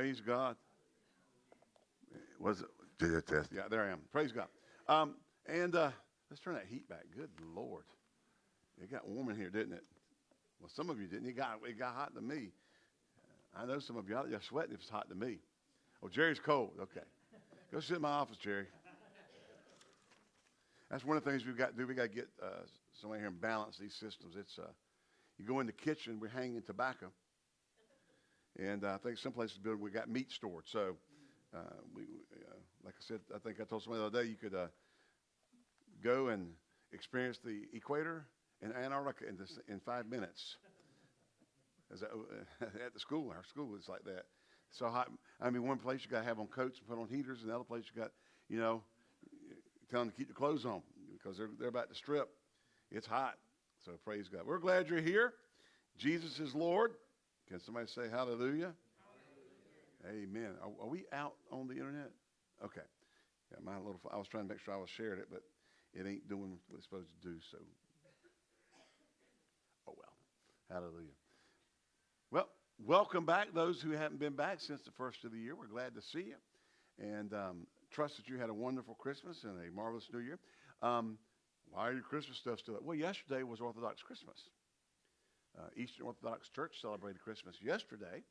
Praise God. Was it? Did it test? Yeah, there I am. Praise God. Um, and uh, let's turn that heat back. Good Lord. It got warm in here, didn't it? Well, some of you didn't. It got, it got hot to me. I know some of you there sweating if it's hot to me. Oh, Jerry's cold. Okay. Go sit in my office, Jerry. That's one of the things we've got to do. We've got to get uh, somebody here and balance these systems. It's uh, you go in the kitchen, we're hanging tobacco, and uh, I think some places we got meat stored. So, uh, we, uh, like I said, I think I told somebody the other day you could go and experience the equator in Antarctica in, this, in five minutes. As a, at the school, our school was like that. So hot. I mean, one place you got to have on coats and put on heaters, and the other place you got, you know, tell them to keep the clothes on because they're, they're about to strip. It's hot. So praise God. We're glad you're here. Jesus is Lord. Can somebody say hallelujah? hallelujah. Amen. Are, are, we out on the internet? Okay. Yeah, my little. I was trying to make sure I was sharing it, but it ain't doing what it's supposed to do. So, oh well. Hallelujah. Well, welcome back, those who haven't been back since the first of the year. We're glad to see you, and um, trust that you had a wonderful Christmas and a marvelous New Year. Um, why are your Christmas stuff still up? Well, yesterday was Orthodox Christmas. Uh, Eastern Orthodox Church celebrated Christmas yesterday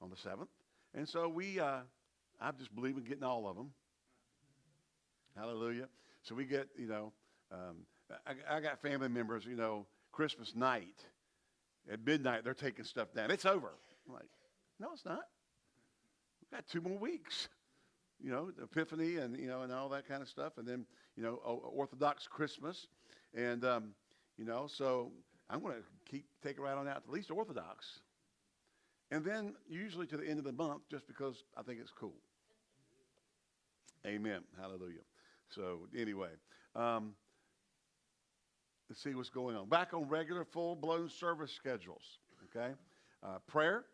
on the 7th. And so we, uh, I just believe in getting all of them. Hallelujah. So we get, you know, um, I, I got family members, you know, Christmas night at midnight, they're taking stuff down. It's over. I'm like, no, it's not. We've got two more weeks you know, Epiphany and, you know, and all that kind of stuff. And then, you know, Orthodox Christmas. And, um, you know, so I'm going to keep, take right on out at least Orthodox. And then usually to the end of the month just because I think it's cool. Amen. Hallelujah. So anyway, um, let's see what's going on. Back on regular full-blown service schedules, okay? Uh, prayer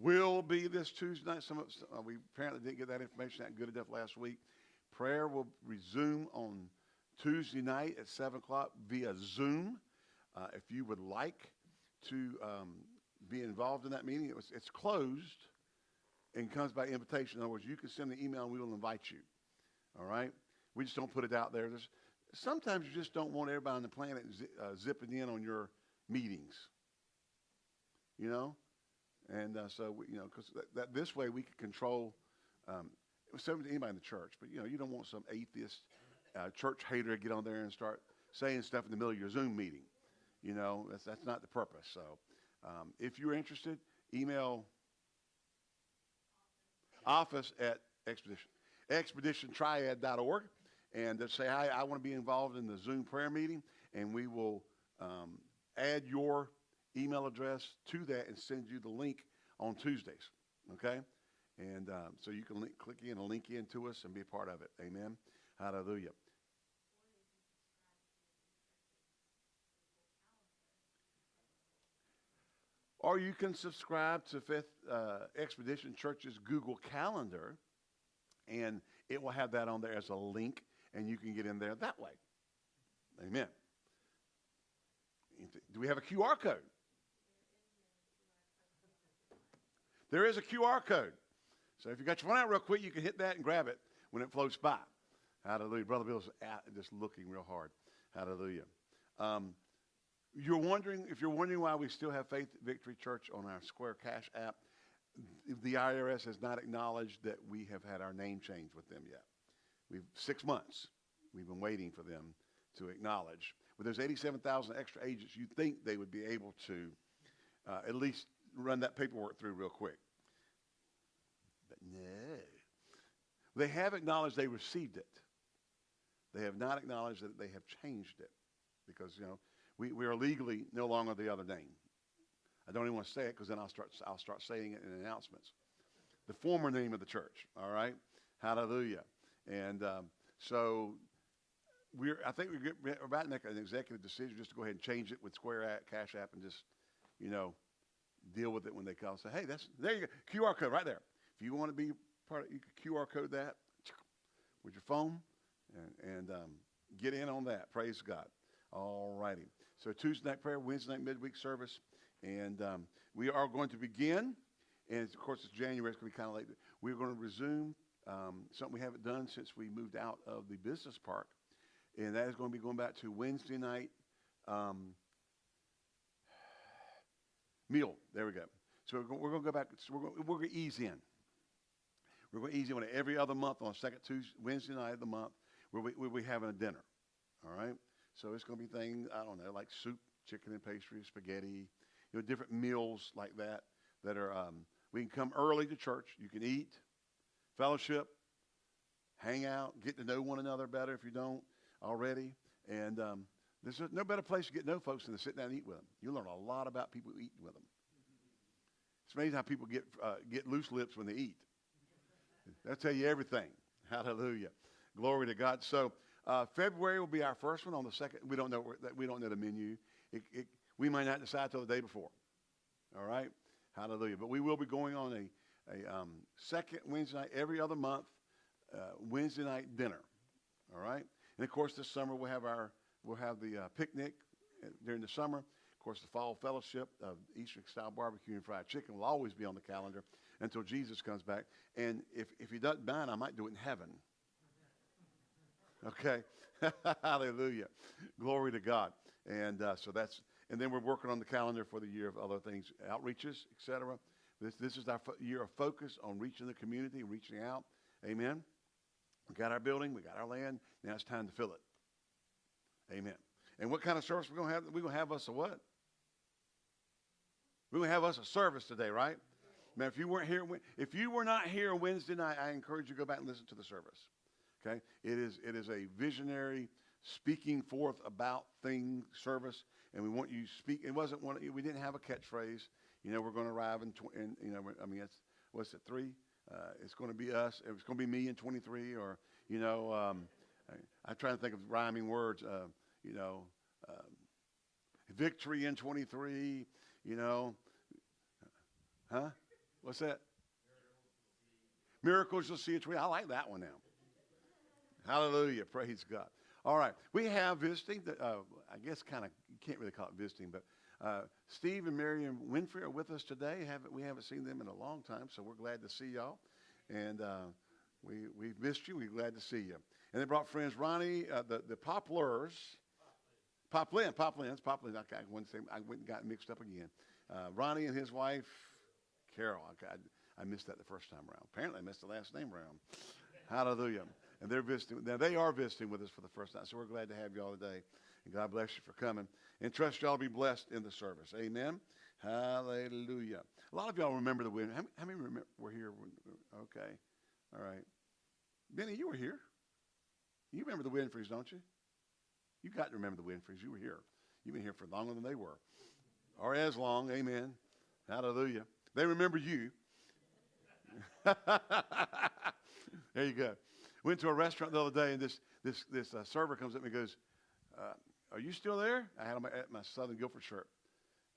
will be this Tuesday night. Some of uh, we apparently didn't get that information that good enough last week. Prayer will resume on Tuesday night at 7 o'clock via Zoom. Uh, if you would like to um, be involved in that meeting, it was, it's closed and comes by invitation. In other words, you can send an email and we will invite you. All right? We just don't put it out there. There's, sometimes you just don't want everybody on the planet uh, zipping in on your meetings. You know? And uh, so, we, you know, because that, that, this way we can control, um, it was to anybody in the church, but, you know, you don't want some atheist uh, church hater to get on there and start saying stuff in the middle of your Zoom meeting. You know, that's, that's not the purpose. So um, if you're interested, email office at Expedition, expeditiontriad.org and say, hi, I want to be involved in the Zoom prayer meeting, and we will um, add your email address to that and send you the link on Tuesdays. Okay? And um, so you can link, click in and link in to us and be a part of it. Amen. Hallelujah. Or you can subscribe to Fifth uh, Expedition Church's Google Calendar, and it will have that on there as a link, and you can get in there that way. Amen. Do we have a QR code? There is a QR code. So if you got your phone out real quick, you can hit that and grab it when it floats by. Hallelujah. Brother Bill's just looking real hard. Hallelujah. Um, you're wondering, if you're wondering why we still have Faith Victory Church on our Square Cash app, the IRS has not acknowledged that we have had our name changed with them yet. We've six months. We've been waiting for them to acknowledge. But there's 87,000 extra agents. You'd think they would be able to uh, at least run that paperwork through real quick. But no. They have acknowledged they received it. They have not acknowledged that they have changed it because, you know, we, we are legally no longer the other name. I don't even want to say it because then I'll start, I'll start saying it in announcements. The former name of the church, all right? Hallelujah. And um, so we're, I think we're, we're about to make an executive decision just to go ahead and change it with Square App, Cash App and just, you know, deal with it when they call. Say, hey, that's there you go, QR code right there. If you want to be part of, you can QR code that with your phone and, and um, get in on that. Praise God. All righty. So Tuesday night prayer, Wednesday night midweek service, and um, we are going to begin and of course it's January. It's going to be kind of late. We're going to resume um, something we haven't done since we moved out of the business park, and that is going to be going back to Wednesday night um, meal. There we go. So we're going, we're going to go back. So we're going, we're going to ease in. We're going to ease in on every other month on second Tuesday, Wednesday night of the month. Where we, we'll be having a dinner. All right. So it's going to be things I don't know like soup, chicken and pastry, spaghetti, you know, different meals like that. That are um, we can come early to church. You can eat, fellowship, hang out, get to know one another better if you don't already. And um, there's no better place to get to know folks than to sit down and eat with them. You learn a lot about people who eat with them. It's amazing how people get uh, get loose lips when they eat. They'll tell you everything. Hallelujah, glory to God. So uh, February will be our first one. On the second, we don't know that we don't know the menu. It, it, we might not decide till the day before. All right, Hallelujah. But we will be going on a a um, second Wednesday night every other month, uh, Wednesday night dinner. All right, and of course this summer we'll have our we'll have the uh, picnic uh, during the summer. Of course, the fall fellowship of Eastern style barbecue and fried chicken will always be on the calendar until Jesus comes back. And if, if he doesn't mind, I might do it in heaven. Okay? Hallelujah. Glory to God. And uh, so that's, and then we're working on the calendar for the year of other things, outreaches, etc. This, this is our fo- year of focus on reaching the community, reaching out. Amen. We got our building, we got our land. Now it's time to fill it. Amen. And what kind of service we're going to have? We're going to have us a what? We're to have us a service today, right? Man, if you weren't here, if you were not here Wednesday night, I encourage you to go back and listen to the service. Okay, it is it is a visionary speaking forth about thing service, and we want you speak. It wasn't one. We didn't have a catchphrase. You know, we're going to arrive in, tw- in you know, I mean, it's what's it three? Uh, it's going to be us. It's going to be me in 23, or you know, um, I, I'm trying to think of rhyming words. Uh, you know, um, victory in 23. You know, huh? What's that? Miracles you'll see at 20. I like that one now. Hallelujah. Praise God. All right. We have visiting, the, uh, I guess kind of, you can't really call it visiting, but uh, Steve and Miriam Winfrey are with us today. Haven't, we haven't seen them in a long time, so we're glad to see y'all. And uh, we, we've missed you. We're glad to see you. And they brought friends Ronnie, uh, the, the Poplars. Poplin, Poplin, Poplin. I, I, went, I went and got mixed up again. Uh, Ronnie and his wife, Carol. I, I missed that the first time around. Apparently, I missed the last name around. Hallelujah. And they're visiting. Now, they are visiting with us for the first time. So we're glad to have you all today. And God bless you for coming. And trust y'all be blessed in the service. Amen. Hallelujah. A lot of y'all remember the win. How, how many remember, were here? Okay. All right. Benny, you were here. You remember the Winfreys, don't you? You got to remember the Winfreys. You were here. You've been here for longer than they were. Or as long. Amen. Hallelujah. They remember you. there you go. Went to a restaurant the other day, and this this this uh, server comes up and goes, uh, "Are you still there?" I had my, my Southern Guilford shirt,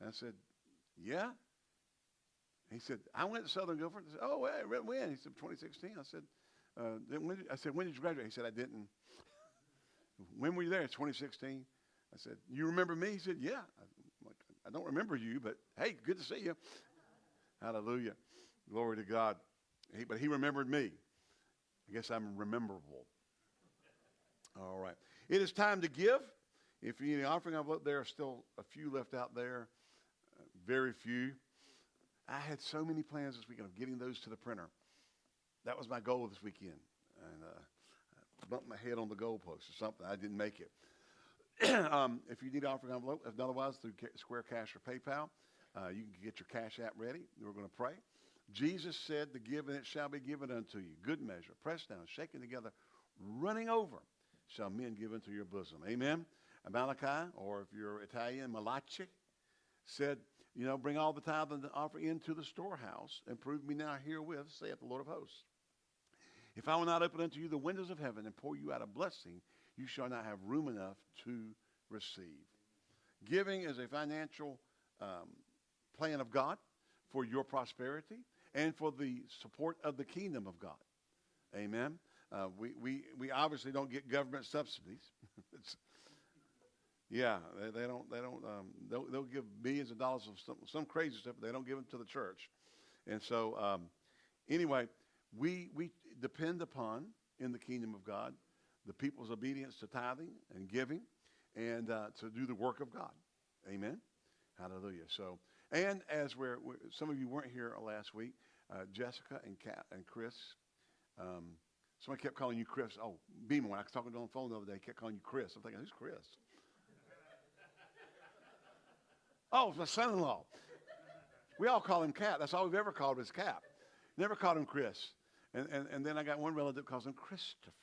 and I said, "Yeah." He said, "I went to Southern Guilford." I said, "Oh, hey, when?" He said, "2016." I said, uh, when did, "I said, when did you graduate?" He said, "I didn't." when were you there? 2016. I said, "You remember me?" He said, "Yeah." I, I don't remember you, but hey, good to see you. Hallelujah. Glory to God. He, but he remembered me. I guess I'm rememberable. All right. It is time to give. If you need an offering envelope, there are still a few left out there. Very few. I had so many plans this weekend of getting those to the printer. That was my goal this weekend. And uh, I bumped my head on the goalpost or something. I didn't make it. um, if you need an offering envelope, if otherwise through Square Cash or PayPal, uh, you can get your cash app ready. We're going to pray. Jesus said, "The give and it shall be given unto you. Good measure, pressed down, shaken together, running over, shall men give into your bosom." Amen. Malachi, or if you're Italian, Malachi, said, "You know, bring all the tithe and the offering into the storehouse, and prove me now herewith, saith the Lord of hosts. If I will not open unto you the windows of heaven and pour you out a blessing, you shall not have room enough to receive." Giving is a financial um, plan of God for your prosperity and for the support of the kingdom of God. Amen. Uh, we, we, we obviously don't get government subsidies. yeah, they, they, don't, they don't, um, they'll, they'll give billions of dollars of some, some crazy stuff, but they don't give them to the church. And so, um, anyway, we, we depend upon, in the kingdom of God, the people's obedience to tithing and giving and uh, to do the work of God. Amen. Hallelujah. So, and as we're, we some of you weren't here last week, uh, Jessica and Kat and Chris, um, somebody kept calling you Chris. Oh, Beamer, when I was talking to him on the phone the other day, kept calling you Chris. I'm thinking, who's Chris? oh, it's my son-in-law. We all call him Cat. That's all we've ever called him is Cap. Never called him Chris. And, and, and then I got one relative calls him Christopher.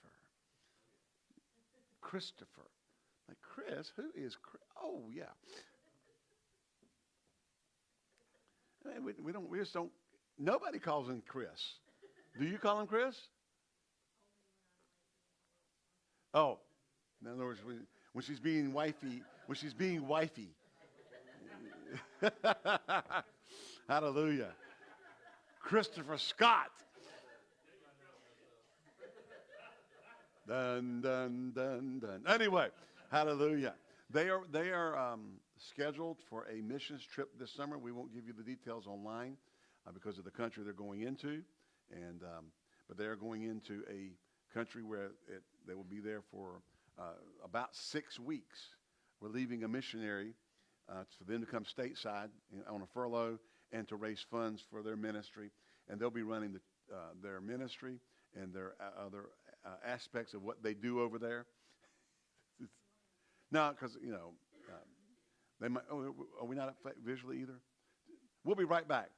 Christopher. Like, Chris? Who is Chris? Oh, yeah. We, we don't, we just don't, nobody calls him Chris. Do you call him Chris? Oh, in other words, when, when she's being wifey, when she's being wifey. Hallelujah. Christopher Scott. Dun, dun, dun, dun. Anyway, hallelujah. They are, they are um, scheduled for a missions trip this summer. We won't give you the details online uh, because of the country they're going into. And, um, but they are going into a country where it, they will be there for uh, about six weeks. We're leaving a missionary uh, for them to come stateside on a furlough and to raise funds for their ministry. And they'll be running the, uh, their ministry and their uh, other uh, aspects of what they do over there. no, because, you know, um, they might, oh, are we not visually either? We'll be right back.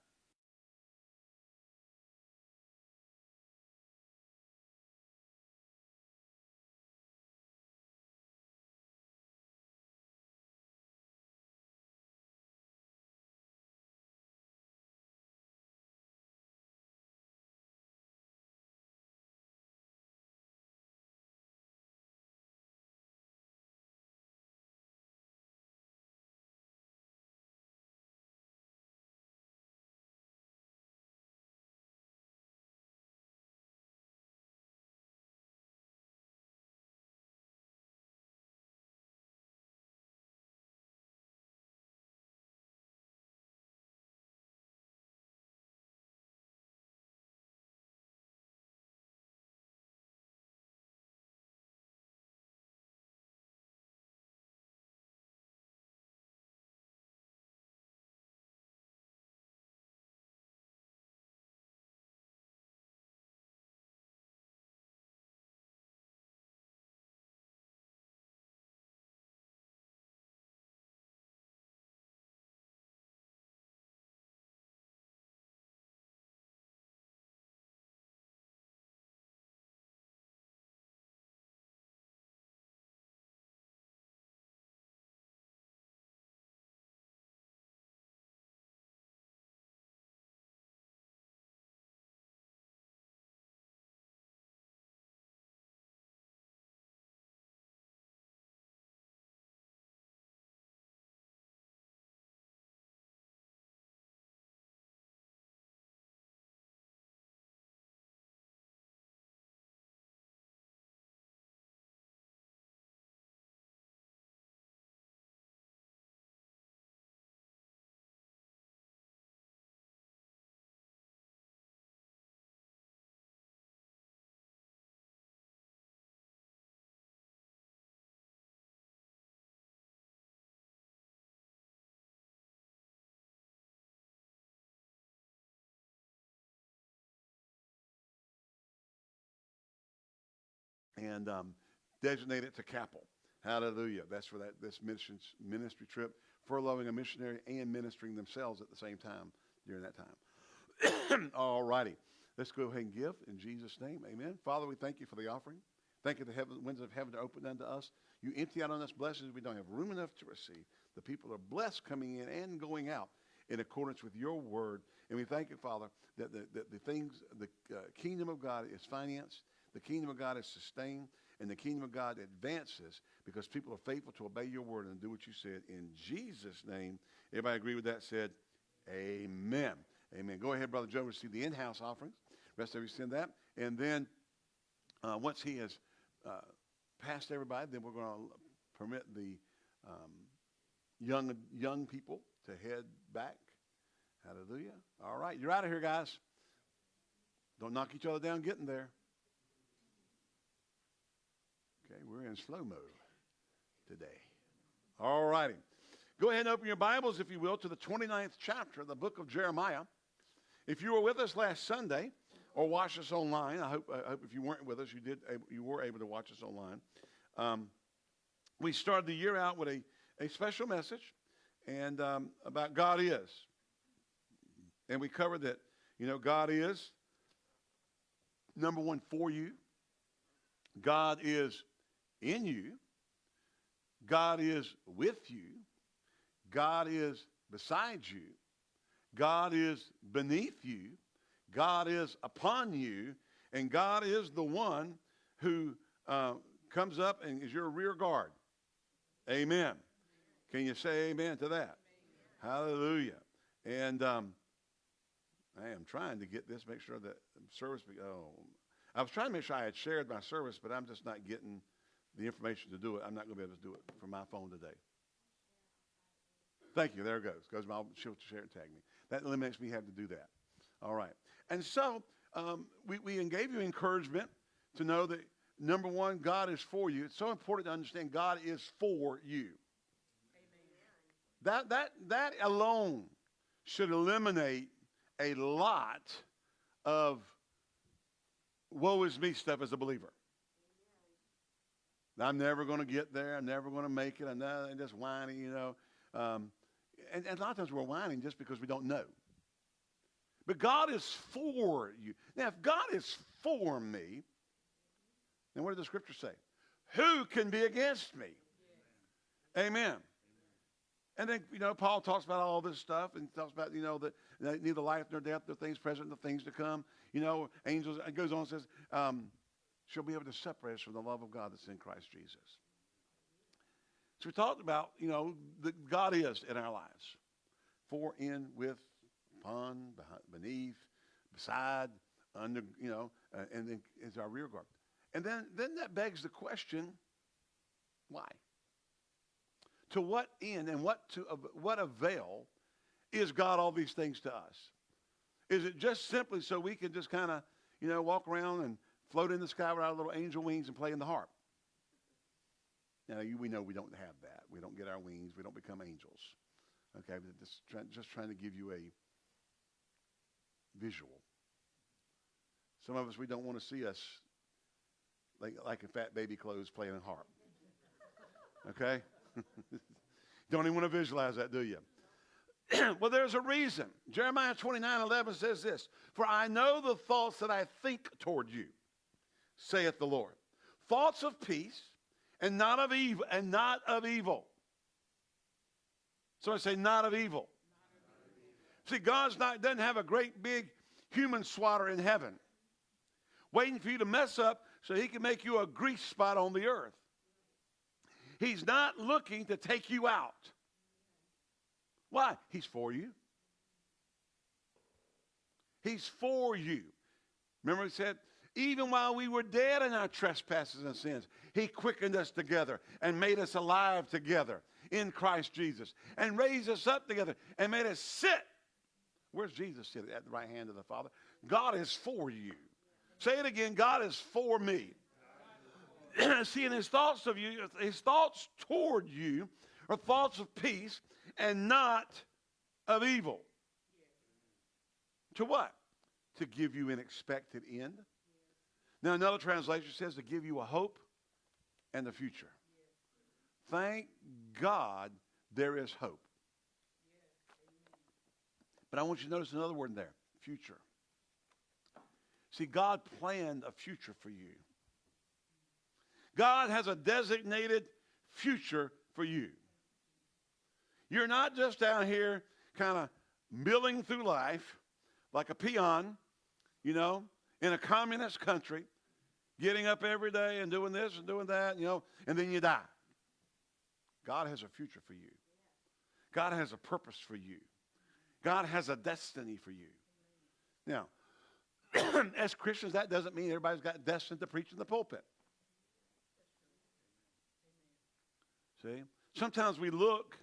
And um, designate it to Capel. Hallelujah. That's for that this missions, ministry trip, furloughing a missionary and ministering themselves at the same time during that time. All righty. Let's go ahead and give in Jesus' name. Amen. Father, we thank you for the offering. Thank you the heaven, winds of heaven are opened unto us. You empty out on us blessings we don't have room enough to receive. The people are blessed coming in and going out in accordance with your word. And we thank you, Father, that the, that the things, the uh, kingdom of God is financed, the kingdom of God is sustained, and the kingdom of God advances because people are faithful to obey your word and do what you said. In Jesus' name, everybody agree with that? Said, Amen. Amen. Go ahead, Brother Joe, receive the in-house offerings. Rest of you send that. And then uh, once he has uh, passed everybody, then we're going to permit the um, young young people to head back. Hallelujah. All right, you're out of here, guys. Don't knock each other down getting there. Okay, we're in slow mode today. All righty. Go ahead and open your Bibles, if you will, to the 29th chapter of the book of Jeremiah. If you were with us last Sunday or watched us online, I hope, I hope if you weren't with us, you, did, you were able to watch us online. Um, we started the year out with a, a special message and um, about God is. And we covered that, you know, God is number one for you. God is in you. God is with you. God is beside you. God is beneath you. God is upon you. And God is the one who uh, comes up and is your rear guard. Amen. Can you say amen to that? Hallelujah. And um, I am trying to get this, make sure that service. Be, oh, I was trying to make sure I had shared my service, but I'm just not getting the information to do it. I'm not going to be able to do it from my phone today. Thank you. There it goes. Goes my she'll share and tag me. That eliminates me having to do that. All right. And so um, we, we gave you encouragement to know that number one, God is for you. It's so important to understand God is for you. That that that alone should eliminate a lot of woe is me stuff as a believer. I'm never going to get there. I'm never going to make it. I'm, not, I'm just whining, you know. Um, and, and a lot of times we're whining just because we don't know. But God is for you. Now, if God is for me, then what did the scripture say? Who can be against me? Amen. And then, you know, Paul talks about all this stuff and talks about, you know, that neither life nor death, nor things present, nor things to come. You know, angels, it goes on and says, um, she'll be able to separate us from the love of God that's in Christ Jesus. So we talked about, you know, that God is in our lives. For, in, with, upon, beneath, beside, under, you know, uh, and then is our rear guard. And then, then that begs the question, why? To what end and what to what avail is God all these things to us? Is it just simply so we can just kind of, you know, walk around and float in the sky with our little angel wings and play in the harp? Now, you, we know we don't have that. We don't get our wings. We don't become angels. Okay, but just, try, just trying to give you a visual. Some of us, we don't want to see us like, like in fat baby clothes playing a harp. Okay? don't even want to visualize that, do you? well, there's a reason. Jeremiah 29 11 says this For I know the thoughts that I think toward you, saith the Lord. Thoughts of peace and not of evil and not of evil. So I say not of evil. See, God's not doesn't have a great big human swatter in heaven waiting for you to mess up so he can make you a grease spot on the earth. He's not looking to take you out. Why? He's for you. He's for you. Remember, he said, even while we were dead in our trespasses and sins, he quickened us together and made us alive together in Christ Jesus and raised us up together and made us sit. Where's Jesus sit at the right hand of the Father? God is for you. Say it again God is for me. Seeing his thoughts of you, his thoughts toward you are thoughts of peace and not of evil. To what? To give you an expected end. Now, another translation says to give you a hope and a future. Thank God there is hope. But I want you to notice another word in there future. See, God planned a future for you. God has a designated future for you. You're not just down here kind of milling through life like a peon, you know, in a communist country, getting up every day and doing this and doing that, you know, and then you die. God has a future for you. God has a purpose for you. God has a destiny for you. Now, as Christians, that doesn't mean everybody's got destined to preach in the pulpit. See? Sometimes we look,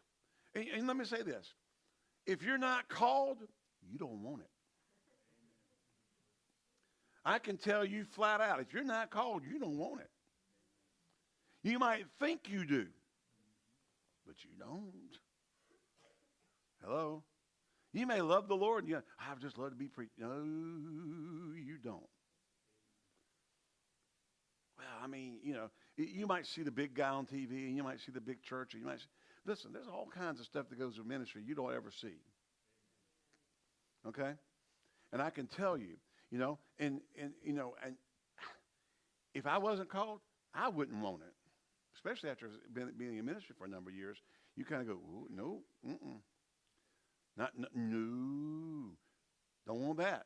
and, and let me say this if you're not called, you don't want it. I can tell you flat out, if you're not called, you don't want it. You might think you do, but you don't. Hello? You may love the Lord and you, I've just love to be preached. No, you don't. Well, I mean, you know, you might see the big guy on TV and you might see the big church. And you might see, listen, there's all kinds of stuff that goes with ministry you don't ever see. Okay? And I can tell you, you know, and, and you know, and if I wasn't called, I wouldn't want it. Especially after being, being in ministry for a number of years, you kind of go, no, mm-mm. Not, n- no, don't want that.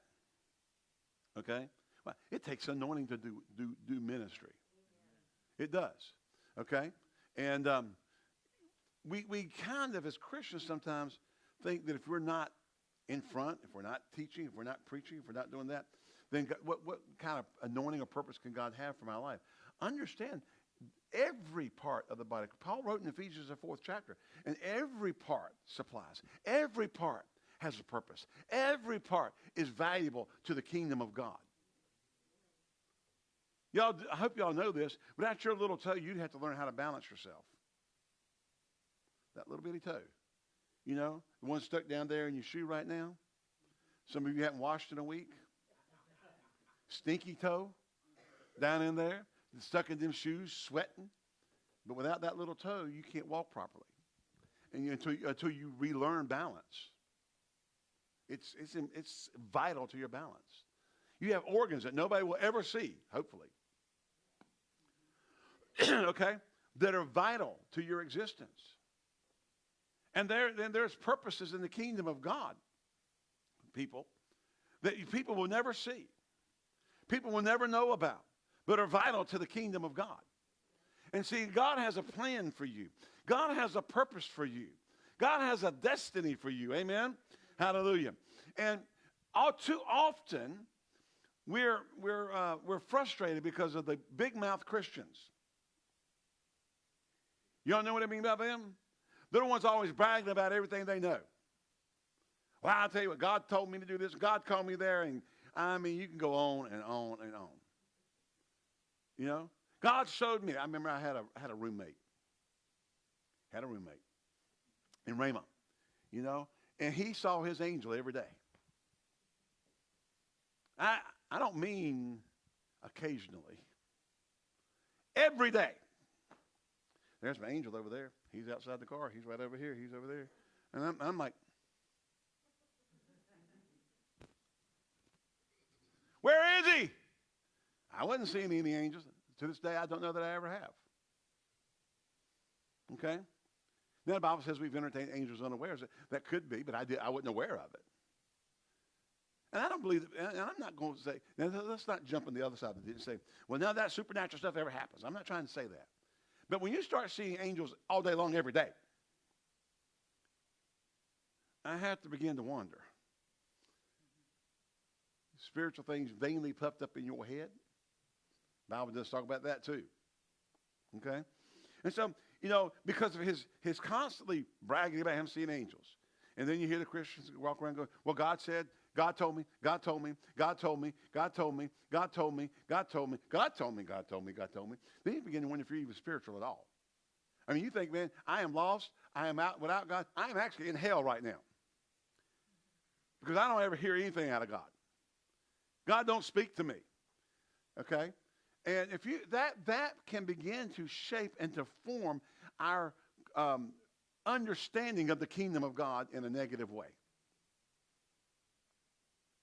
Okay? Well, it takes anointing to do, do, do ministry. It does. Okay? And um, we, we kind of, as Christians, sometimes think that if we're not in front, if we're not teaching, if we're not preaching, if we're not doing that, then God, what, what kind of anointing or purpose can God have for my life? Understand, every part of the body. Paul wrote in Ephesians, the fourth chapter, and every part supplies. Every part has a purpose. Every part is valuable to the kingdom of God. Y'all, I hope y'all know this. Without your little toe, you'd have to learn how to balance yourself. That little bitty toe. You know, the one stuck down there in your shoe right now. Some of you haven't washed in a week. Stinky toe down in there, stuck in them shoes, sweating. But without that little toe, you can't walk properly. And you, until, you- until you relearn balance, it's, it's, it's vital to your balance. You have organs that nobody will ever see, hopefully. okay? That are vital to your existence. And there, then there's purposes in the kingdom of God, people, that people will never see, people will never know about, but are vital to the kingdom of God. And see, God has a plan for you. God has a purpose for you. God has a destiny for you. Amen. Hallelujah. And all too often, we're we're uh, we're frustrated because of the big mouth Christians. Y'all know what I mean by them? They're the ones always bragging about everything they know. Well, I'll tell you what, God told me to do this, God called me there, and I mean, you can go on and on and on. You know? God showed me. I remember I had a had a roommate. Had a roommate in Rhema, you know, and he saw his angel every day. I I don't mean occasionally. Every day. There's my angel over there. He's outside the car. He's right over here. He's over there. And I'm, I'm like, where is he? I wasn't seeing any angels. To this day, I don't know that I ever have. Okay? Now the Bible says we've entertained angels unawares. That could be, but I did I wasn't aware of it. And I don't believe that, and I'm not going to say, now let's not jump on the other side of it and say, well, of that supernatural stuff ever happens. I'm not trying to say that. But when you start seeing angels all day long, every day, I have to begin to wonder. Spiritual things vainly puffed up in your head. Bible does talk about that too. Okay? And so, you know, because of his his constantly bragging about him seeing angels. And then you hear the Christians walk around going, Well, God said, God told me, God told me, God told me, God told me, God told me, God told me, God told me, God told me, God told me. Then you begin to wonder if you're even spiritual at all. I mean, you think, man, I am lost, I am out without God. I am actually in hell right now. Because I don't ever hear anything out of God. God don't speak to me. Okay? And if you that that can begin to shape and to form our um, understanding of the kingdom of God in a negative way.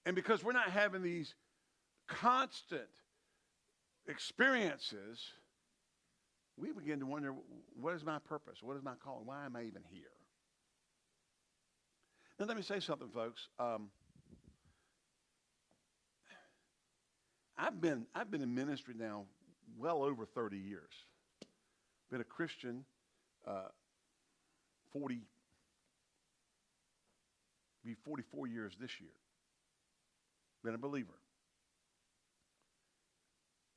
And because we're not having these constant experiences, we begin to wonder what is my purpose? What is my calling? Why am I even here? Now, let me say something, folks. Um, I've been I've been in ministry now well over 30 years. Been a Christian uh, 40 be 44 years this year. Been a believer.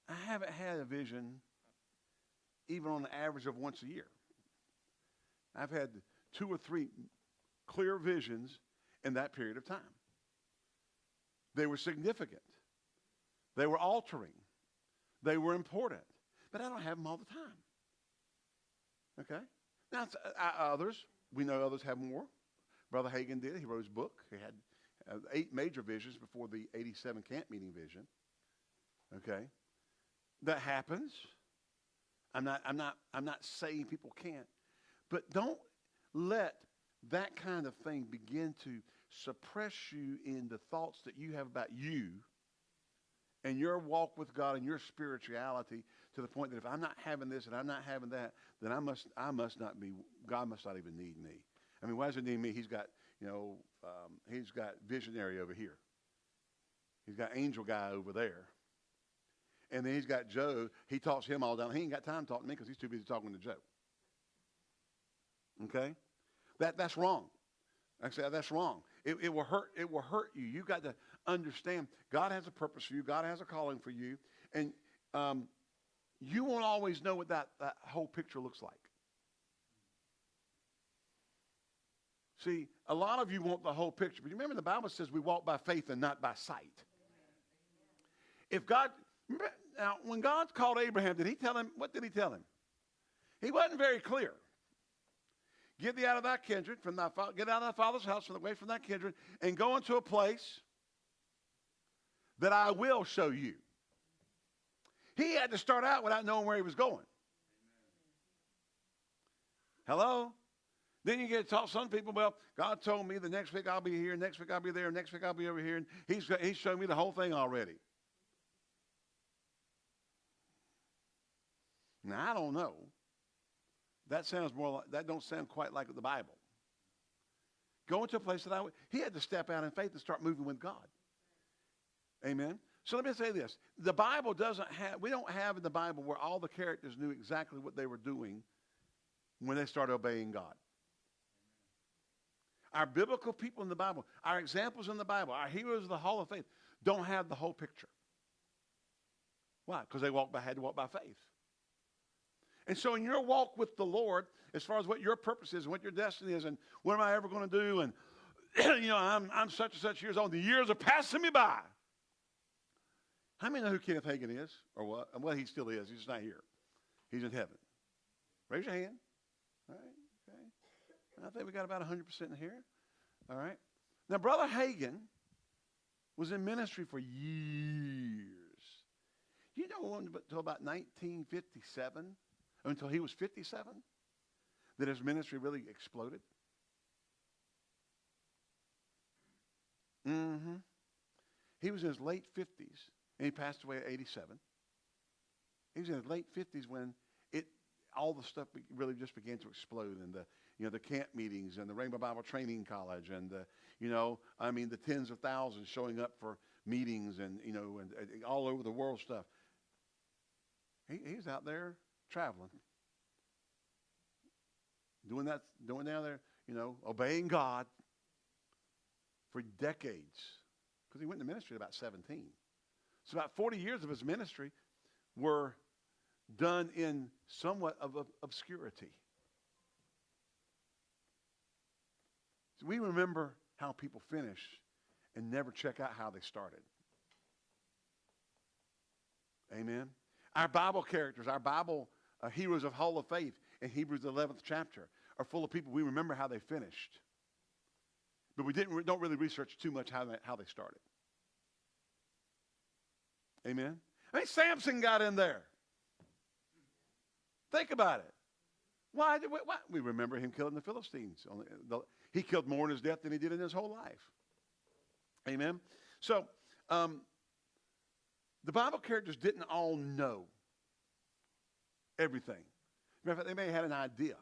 I haven't had a vision even on the average of once a year. I've had two or three clear visions in that period of time. They were significant. They were altering. They were important. But I don't have them all the time. Okay? Now, uh, others, we know others have more. Brother Hagin did. He wrote his book. He had uh, eight major visions before the 87 camp meeting vision. Okay? That happens. I'm not, I'm not, I'm not saying people can't. But don't let that kind of thing begin to suppress you in the thoughts that you have about you and your walk with God and your spirituality to the point that if I'm not having this and I'm not having that, then I must I must not be God must not even need me. I mean, why does he need me? He's got you know um, he's got visionary over here. He's got angel guy over there. And then he's got Joe. He talks him all down. He ain't got time to talk to me because he's too busy talking to Joe. Okay? That, that's wrong. Actually, that's wrong. It, it will hurt. It will hurt you. You got to understand. God has a purpose for you. God has a calling for you, and um, you won't always know what that, that whole picture looks like. See, a lot of you want the whole picture, but you remember the Bible says we walk by faith and not by sight. If God, now when God called Abraham, did He tell him? What did He tell him? He wasn't very clear. Get thee out of thy kindred, from thy get out of thy father's house, from away from thy kindred, and go into a place that I will show you. He had to start out without knowing where he was going. Hello? Then you get to talk some people, well, God told me the next week I'll be here, next week I'll be there, next week I'll be over here, and he's, he's shown me the whole thing already. Now, I don't know. That sounds more like, that don't sound quite like the Bible. Going to a place that I, he had to step out in faith and start moving with God. Amen. So let me say this. The Bible doesn't have, we don't have in the Bible where all the characters knew exactly what they were doing when they started obeying God. Our biblical people in the Bible, our examples in the Bible, our heroes of the Hall of Faith don't have the whole picture. Why? Because they walked by, had to walk by faith. And so in your walk with the Lord, as far as what your purpose is and what your destiny is and what am I ever going to do and, you know, I'm, I'm such and such years old. The years are passing me by. How many know who Kenneth Hagin is or what? Well, he still is. He's just not here. He's in heaven. Raise your hand. All right. Okay. I think we got about 100% in here. All right. Now, Brother Hagin was in ministry for years. You know, until about 1957, until he was 57 that his ministry really exploded? Mm-hmm. He was in his late 50s, and he passed away at 87. He was in his late 50s when it all the stuff really just began to explode, and the you know the camp meetings and the Rhema Bible Training College, and the you know I mean the tens of thousands showing up for meetings, and you know and, and all over the world stuff. He, he's out there traveling, doing that, doing down there, you know, obeying God for decades. Because he went into ministry at about 17. So about 40 years of his ministry were done in somewhat of, obscurity. So we remember how people finish and never check out how they started. Amen. Our Bible characters, our Bible uh, heroes of Hall of Faith in Hebrews 11th chapter are full of people we remember how they finished. But we didn't, don't really research too much how they, how they started. Amen? I mean, Samson got in there. Think about it. Why did we, why? we remember him killing the Philistines. He killed more in his death than he did in his whole life. Amen? So, um, the Bible characters didn't all know everything. Matter of fact, they may have had an idea.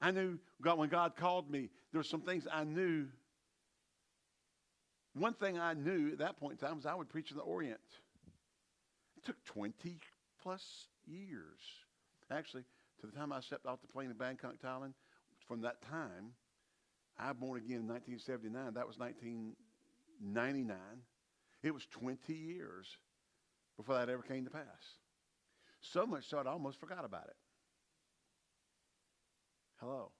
I knew God, when God called me, there were some things I knew. One thing I knew at that point in time was I would preach in the Orient. It took 20 plus years. Actually, to the time I stepped off the plane in Bangkok, Thailand, from that time, I born again in 1979. That was 1999. It was 20 years before that ever came to pass. So much so I almost forgot about it. Hello.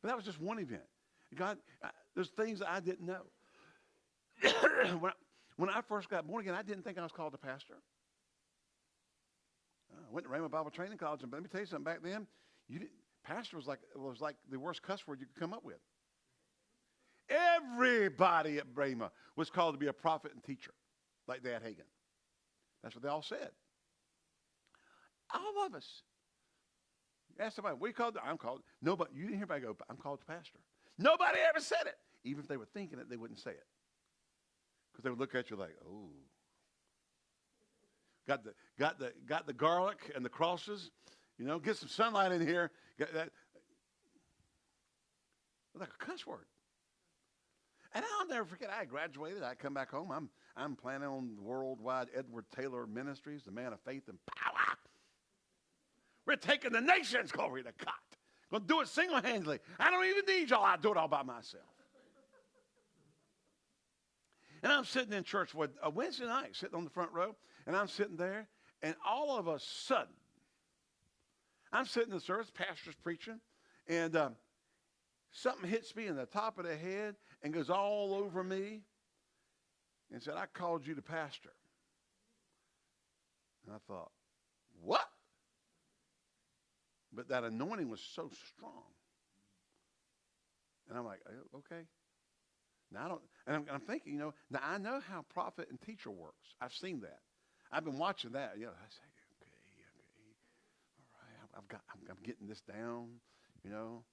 But that was just one event. God, uh, there's things I didn't know. when, I, when I first got born again, I didn't think I was called a pastor. Uh, I went to Rhema Bible Training College, and let me tell you something. Back then, pastor was like was like the worst cuss word you could come up with. Everybody at Rhema was called to be a prophet and teacher, like Dad Hagin. That's what they all said. All of us. Ask somebody, you called? I'm called. Nobody, you didn't hear anybody go, I'm called to pastor. Nobody ever said it. Even if they were thinking it, they wouldn't say it. Because they would look at you like, oh. Got the, got, the, got the garlic and the crosses. You know, get some sunlight in here. Got that. Like a cuss word. And I'll never forget, I graduated. I come back home. I'm, I'm planning on worldwide Edward Taylor Ministries, the man of faith and power. We're taking the nations, glory to God. Gonna do it single handedly. I don't even need y'all. I do it all by myself. And I'm sitting in church with a Wednesday night, sitting on the front row, and I'm sitting there, and all of a sudden, I'm sitting in the service, pastor's preaching, and um, something hits me in the top of the head and goes all over me and said, I called you to pastor. And I thought, what? But that anointing was so strong. And I'm like, "Oh, okay. Now I don't, and I'm, I'm thinking, you know, now I know how prophet and teacher works. I've seen that. I've been watching that. You know, I say, okay, okay, all right, I've- got, I'm, I'm getting this down, you know.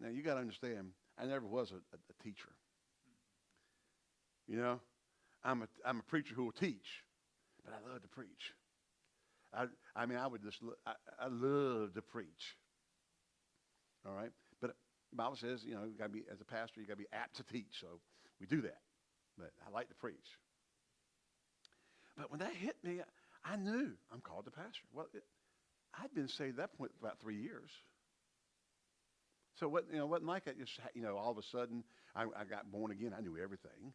Now you got to understand, I never was a, a, a teacher. You know, I'm a, I'm a preacher who will teach, but I love to preach. I, I mean, I would just, I, I love to preach. All right, the Bible says, you know, you got to be as a pastor, you got to be apt to teach. So we do that. But I like to preach. But when that hit me, I knew I'm called to pastor. Well, it, I'd been saved at that point for about three years. So what you know, wasn't like I just you know all of a sudden I, I got born again. I knew everything.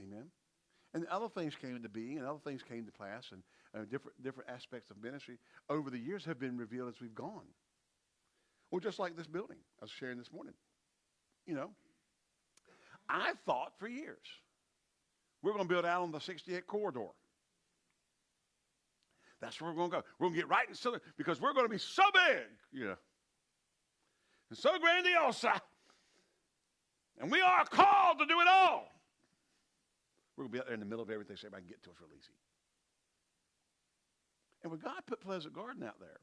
Amen. And other things came into being, and other things came to pass, and uh, different different aspects of ministry over the years have been revealed as we've gone. Well, just like this building I was sharing this morning. You know, I thought for years we're going to build out on the 68 corridor. That's where we're going to go. We're going to get right in Southern because we're going to be so big, you know, and so grandiose. And we are called to do it all. We're going to be out there in the middle of everything so everybody can get to us real easy. And when God put Pleasant Garden out there,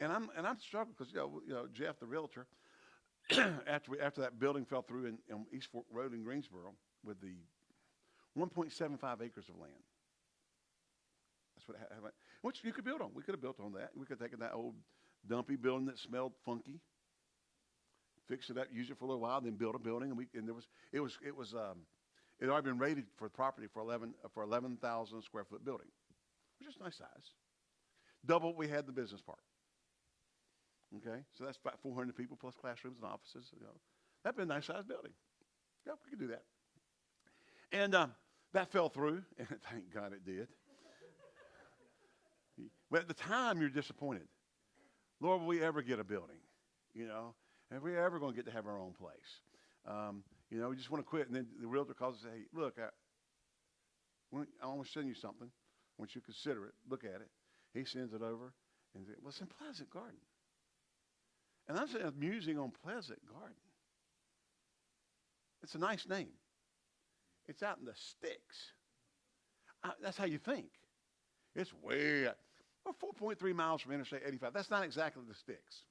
and I'm and I'm struggling because you know, you know Jeff, the realtor, after we, after that building fell through in, in East Fork Road in Greensboro with the 1.75 acres of land. That's what ha- ha- which you could build on. We could have built on that. We could have taken that old dumpy building that smelled funky, fix it up, use it for a little while, then build a building. And we and there was it was it was um, it had already been rated for property for 11 uh, for 11,000 square foot building, which is nice size. Double what we had in the business park. Okay, so that's about 400 people plus classrooms and offices. You know, that'd be a nice sized building. Yeah, we could do that. And um, that fell through, and thank God it did. but at the time, you're disappointed. Lord, will we ever get a building? You know, are we ever going to get to have our own place? Um, you know, we just want to quit. And then the realtor calls and says, hey, look, I, I want to send you something. I want you to consider it, look at it. He sends it over and says, well, it's in Pleasant Garden. And I'm sitting there musing on Pleasant Garden. It's a nice name. It's out in the sticks. Uh, that's how you think. It's way out. Well, 4.3 miles from Interstate 85. That's not exactly the sticks.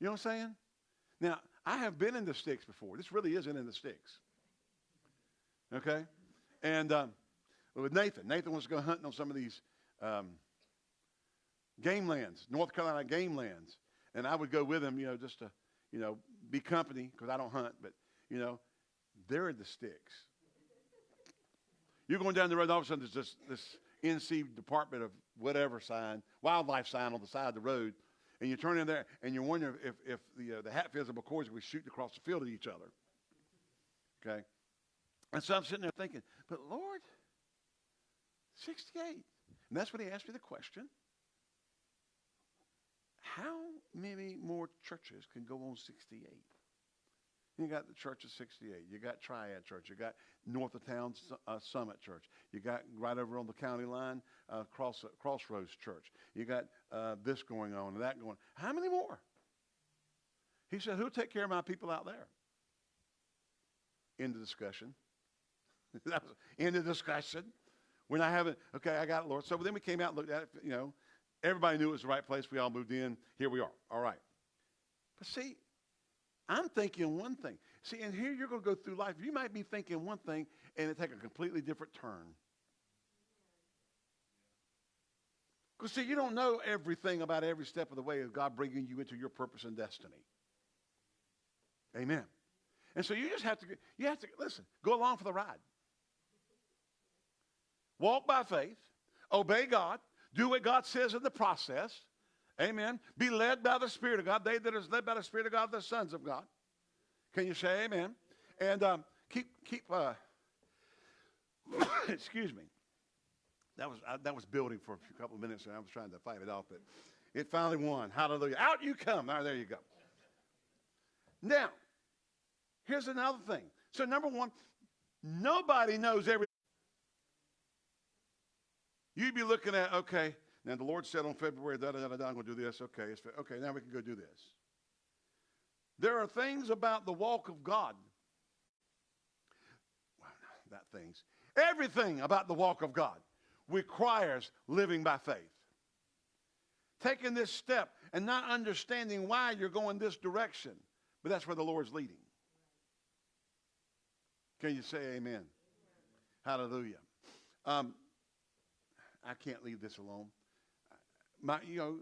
You know what I'm saying? Now, I have been in the sticks before. This really isn't in the sticks. Okay? And um, with Nathan, Nathan wants to go hunting on some of these um, game lands, North Carolina game lands. And I would go with him, you know, just to, you know, be company because I don't hunt, but, you know, they're the sticks. You're going down the road, all of a sudden there's this, this NC Department of whatever sign, wildlife sign on the side of the road, and you turn in there and you're wondering if, if the, uh, the Hatfields and McCoys were shooting across the field at each other. Okay? And so I'm sitting there thinking, but Lord, 68. And that's when he asked me the question how many more churches can go on 68? You got the Church of 68. You got Triad Church. You got north of town uh, Summit Church. You got right over on the county line uh, Cross, Crossroads Church. You got uh, this going on and that going. How many more? He said, "Who'll take care of my people out there?" End of discussion. that was end of discussion. We're not having. Okay, I got it, Lord. So then we came out, and looked at it. You know, everybody knew it was the right place. We all moved in. Here we are. All right. But see, I'm thinking one thing. See, and here you're going to go through life. You might be thinking one thing and it take a completely different turn. Because, see, you don't know everything about every step of the way of God bringing you into your purpose and destiny. Amen. And so you just have to, you have to, listen, go along for the ride. Walk by faith, obey God, do what God says in the process. Amen. Be led by the Spirit of God. They that are led by the Spirit of God the sons of God. Can you say amen? And um, keep, keep, uh, excuse me. That was, that was building for a couple of minutes and I was trying to fight it off, but it finally won. Hallelujah. Out you come. All right, there you go. Now, here's another thing. So, number one, nobody knows everything. You'd be looking at, okay, now the Lord said on February, da da da da, I'm going to do this. Okay, it's, okay, now we can go do this. There are things about the walk of God. Well, not things. Everything about the walk of God requires living by faith. Taking this step and not understanding why you're going this direction, but that's where the Lord's leading. Can you say amen? Hallelujah. Um, I can't leave this alone. My, you know,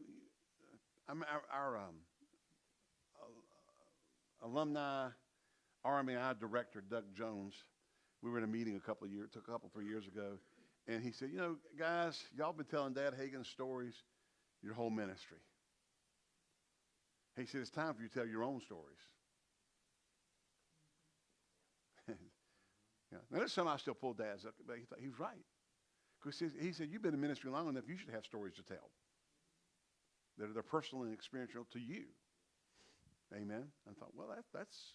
I'm our, our um, alumni RMI director, Doug Jones. We were in a meeting a couple of years, took a couple three years ago, and he said, "You know, guys, y'all been telling Dad Hagin stories your whole ministry." He said, "It's time for you to tell your own stories." yeah. Now, there's some I still pull Dad's up, but he thought he was right. Because he said, You've been in ministry long enough, you should have stories to tell that are personal and experiential to you. Amen. I thought, well, that, that's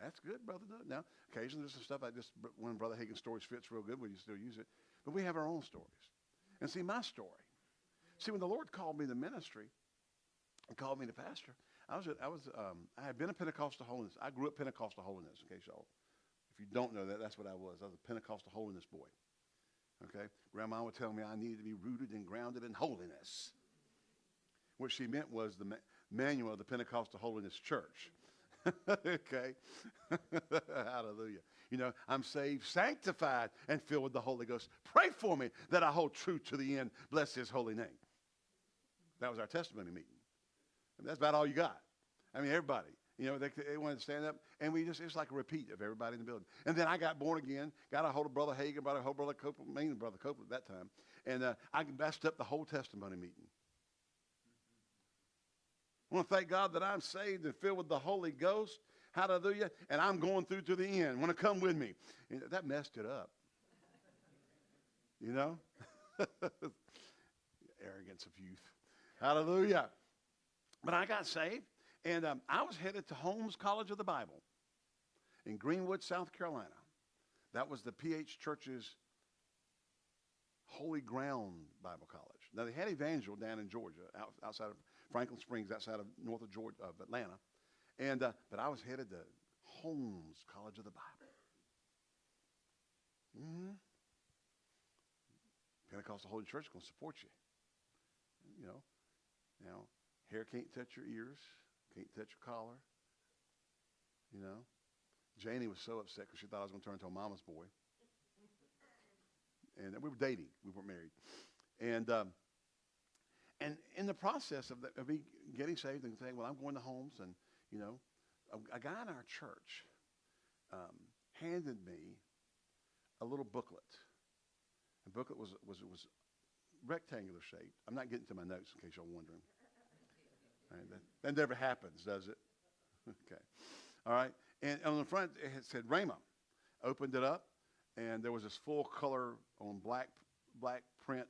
that's good, brother. Now, occasionally there's some stuff I just when Brother Hagin's stories fits real good, we still use it. But we have our own stories. And see, my story. See, when the Lord called me to ministry and called me to pastor, I was I was um, I had been a Pentecostal holiness. I grew up Pentecostal holiness. In case y'all, if you don't know that, that's what I was. I was a Pentecostal holiness boy. Okay? Grandma would tell me I needed to be rooted and grounded in holiness. What she meant was the ma- manual of the Pentecostal Holiness Church. okay? Hallelujah. You know, I'm saved, sanctified, and filled with the Holy Ghost. Pray for me that I hold true to the end. Bless his holy name. That was our testimony meeting. And that's about all you got. I mean, everybody. You know, they, they wanted to stand up, and we just, it's like a repeat of everybody in the building. And then I got born again, got a hold of Brother Hagin, got a hold of Brother Copeland, mainly Brother Copeland at that time, and uh, I messed up the whole testimony meeting. I want to thank God that I'm saved and filled with the Holy Ghost. Hallelujah. And I'm going through to the end. Want to come with me? And that messed it up. You know? Arrogance of youth. Hallelujah. But I got saved, and um, I was headed to Holmes College of the Bible in Greenwood, South Carolina. That was the PH Church's Holy Ground Bible College. Now, they had Evangel down in Georgia, out, outside of Franklin Springs, outside of north of Georgia, of Atlanta. And, uh, but I was headed to Holmes College of the Bible. hmm Pentecostal Holy Church is going to support you. You know, now, hair can't touch your ears, can't touch your collar. You know, Janie was so upset because she thought I was going to turn into a mama's boy. And we were dating, we weren't married. And, um, and in the process of, the, of me getting saved and saying, well, I'm going to Holmes, and, you know, a, a guy in our church um, handed me a little booklet. The booklet was, was, was rectangular shaped. I'm not getting to my notes in case you're wondering. Right, that, that never happens, does it? okay. All right. And on the front, it said Rhema. Opened it up, and there was this full color on black, black print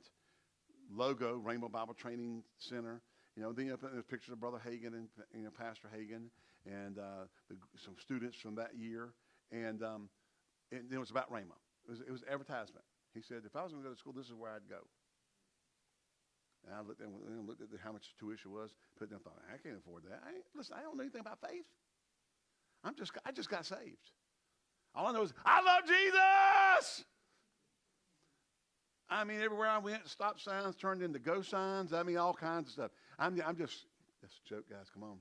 logo, Rhema Bible Training Center. you know, then you know, there's pictures of Brother Hagin and you know Pastor Hagin and uh, the, some students from that year, and um, and it was about Rhema. It was, it was advertisement. He said, if I was going to go to school, this is where I'd go. And I looked at, and looked at how much tuition was, put down, thought, I can't afford that. I listen, I don't know anything about faith. I'm just, I just got saved. All I know is, I love Jesus. I mean, everywhere I went, stop signs turned into go signs. I mean, all kinds of stuff. I'm, I'm just, that's a joke, guys. Come on.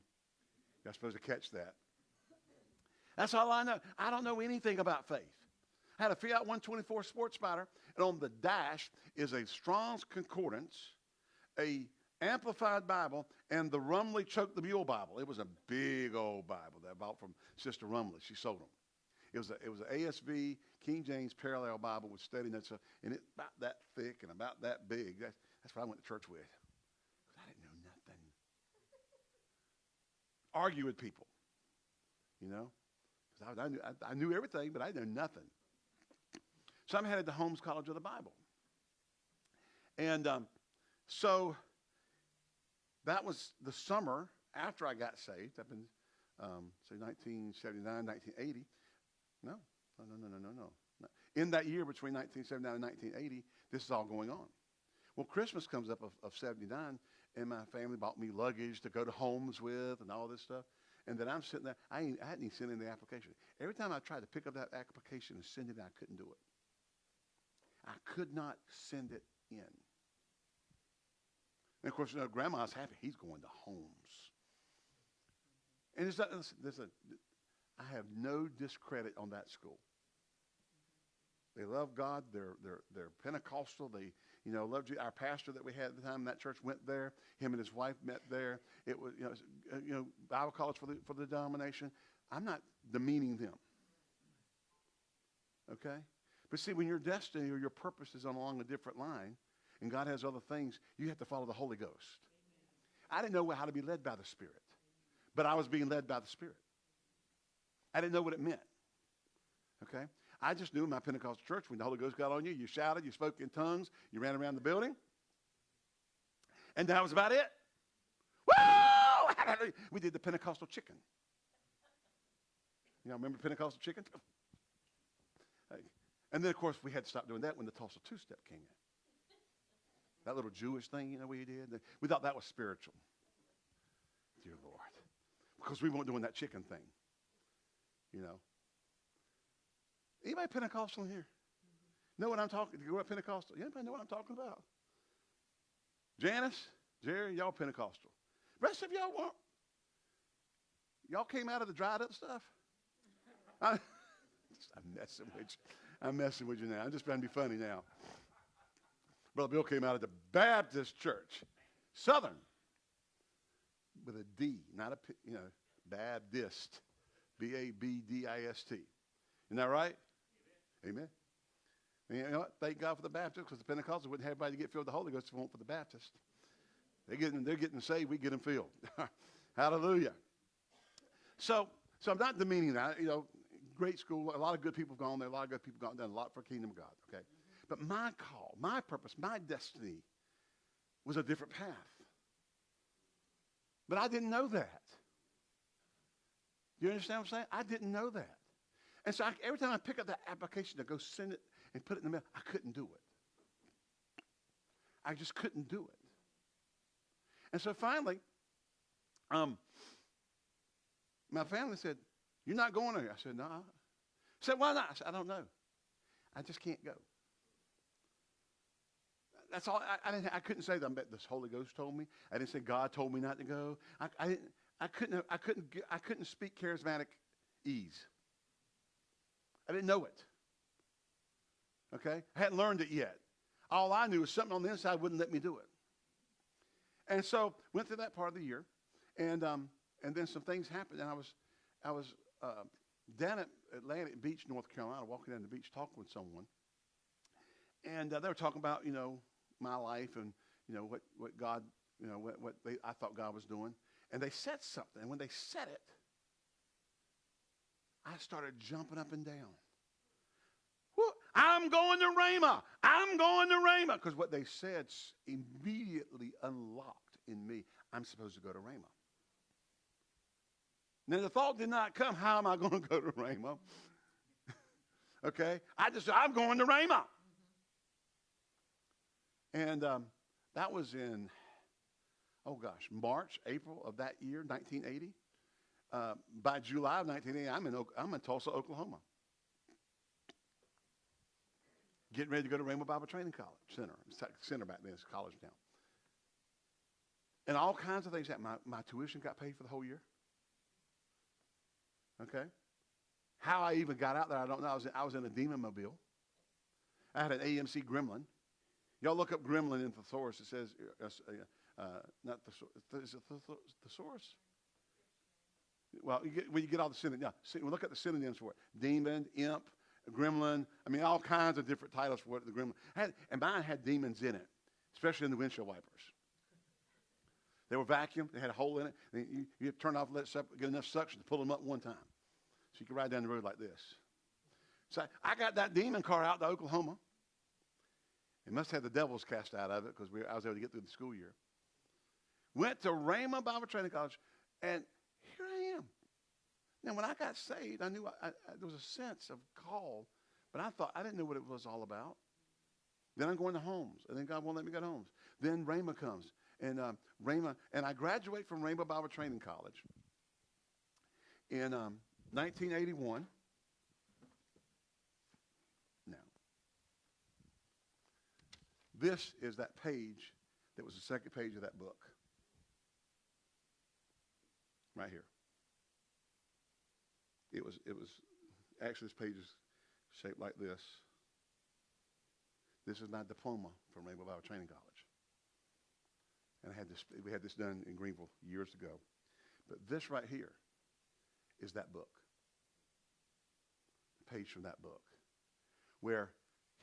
You're supposed to catch that. That's all I know. I don't know anything about faith. I had a Fiat 124 Sports Spider, and on the dash is a Strong's Concordance, a Amplified Bible, and the Rumley Choke the Mule Bible. It was a big old Bible that I bought from Sister Rumley. She sold them. It was a, it was an ASV King James Parallel Bible with study notes, uh, and it about that thick and about that big. That's, that's what I went to church with. I didn't know nothing. Argue with people, you know. 'Cause I, I, knew, I, I knew everything, but I knew nothing. So I'm headed to Holmes College of the Bible. And um, so that was the summer after I got saved, up in, um, say, 1979, 1980. No, no, no, no, no, no, no. no. In that year between 1979 and 1980, this is all going on. Well, Christmas comes up of, of 79, and my family bought me luggage to go to Holmes with and all this stuff. And then I'm sitting there. I, ain't, I hadn't even sent in the application. Every time I tried to pick up that application and send it, I couldn't do it. I could not send it in. And of course, you know, Grandma's happy. He's going to Holmes. And it's not, listen, a, I have no discredit on that school. They love God. They're, they're, they're Pentecostal. They, you know, love Je- our pastor that we had at the time that church went there. Him and his wife met there. It was, you know, uh, you know Bible college for the, for the denomination. I'm not demeaning them. Okay? But see, when your destiny or your purpose is on along a different line, and God has other things, you have to follow the Holy Ghost. I didn't know how to be led by the Spirit, but I was being led by the Spirit. I didn't know what it meant. Okay? I just knew in my Pentecostal church when the Holy Ghost got on you, you shouted, you spoke in tongues, you ran around the building, and that was about it. Woo! We did the Pentecostal chicken. You know, remember Pentecostal chicken? And then, of course, we had to stop doing that when the Tulsa two-step came in. That little Jewish thing, you know, we did. We thought that was spiritual. Dear Lord. Because we weren't doing that chicken thing. You know. Anybody Pentecostal here? Know what I'm talking? You grew up Pentecostal? Anybody know what I'm talking about? Janice, Jerry, y'all Pentecostal. Rest of y'all weren't. Y'all came out of the dried up stuff. I, I'm messing with you. I'm messing with you now. I'm just trying to be funny now. Brother Bill came out of the Baptist church, Southern, with a D, not a, P- you know, Baptist, B A B D I S T. Isn't that right? Amen. And you know what? Thank God for the Baptist because the Pentecostals wouldn't have everybody get filled with the Holy Ghost if it weren't for the Baptist. They're getting, they're getting saved, we get them filled. Hallelujah. So, so I'm not demeaning that. You know, great school, a lot of good people have gone there, a lot of good people have gone done a lot for kingdom of God, okay? But my call, my purpose, my destiny was a different path. But I didn't know that. Do you understand what I'm saying? I didn't know that. And so I, every time I pick up that application to go send it and put it in the mail, I couldn't do it. I just couldn't do it. And so finally, um, my family said, You're not going there. I said, No. I said, Why not? I said, I don't know. I just can't go. That's all. I, I, didn't, I couldn't say that. This Holy Ghost told me. I didn't say God told me not to go. I, I, didn't, I, couldn't, I, couldn't, I couldn't speak charismatic ease. I didn't know it. Okay? I hadn't learned it yet. All I knew was something on the inside wouldn't let me do it. And so went through that part of the year, and um, and then some things happened, and I was I was uh, down at Atlantic Beach, North Carolina, walking down the beach, talking with someone, and uh, they were talking about you know my life and you know what what God you know what what they, I thought God was doing, and they said something, and when they said it, I started jumping up and down. I'm going to Rhema. I'm going to Rhema. Because what they said immediately unlocked in me. I'm supposed to go to Rhema. Now the thought did not come, how am I going to go to Rhema? okay? I just, I'm going to Rhema. And um, that was in, oh gosh, March, April of that year, 1980. Uh, by July of 1980, I'm in, Oak- I'm in Tulsa, Oklahoma. Getting ready to go to Rhema Bible Training College Center. Center back then, it's college now. And all kinds of things happened. My, my tuition got paid for the whole year. Okay? How I even got out there, I don't know. I was in, I was in a demon mobile. I had an AMC Gremlin. Y'all look up Gremlin in the thesaurus. It says, uh, uh, uh, not thesaurus, is it thes- thesaurus? Well, you get, when you get all the synonyms, yeah, look at the synonyms for it. Demon, imp, gremlin. I mean, all kinds of different titles for what the gremlin had. And mine had demons in it, especially in the windshield wipers. They were vacuumed. They had a hole in it. You, you turn off, let it get enough suction to pull them up one time. So you could ride down the road like this. So I got that demon car out to Oklahoma. It must have the devils cast out of it because I was able to get through the school year. Went to Rhema Bible Training College, and here I am. Now, when I got saved, I knew I, I, there was a sense of call, but I thought I didn't know what it was all about. Then I'm going to Holmes, and then God won't let me go to Holmes. Then Rhema comes, and um, Rhema, and I graduate from Rhema Bible Training College in um, 1981. Now, this is that page that was the second page of that book. Right here. It was, it was, actually this page is shaped like this. This is my diploma from Rhema Bible Training College. And I had this, we had this done in Greenville years ago. But this right here is that book. The page from that book. Where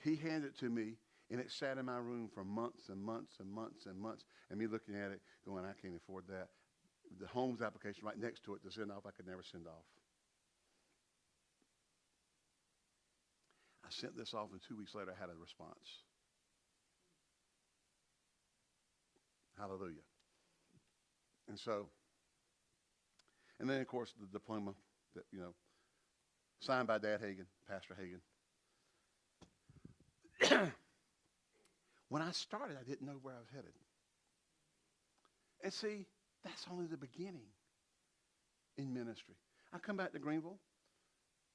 he handed it to me and it sat in my room for months and months and months and months. And me looking at it going, I can't afford that. The Holmes application right next to it to send off, I could never send off. I sent this off and two weeks later I had a response. Hallelujah. And so, and then of course the diploma that, you know, signed by Dad Hagin, Pastor Hagin. when I started, I didn't know where I was headed. And see, that's only the beginning in ministry. I come back to Greenville.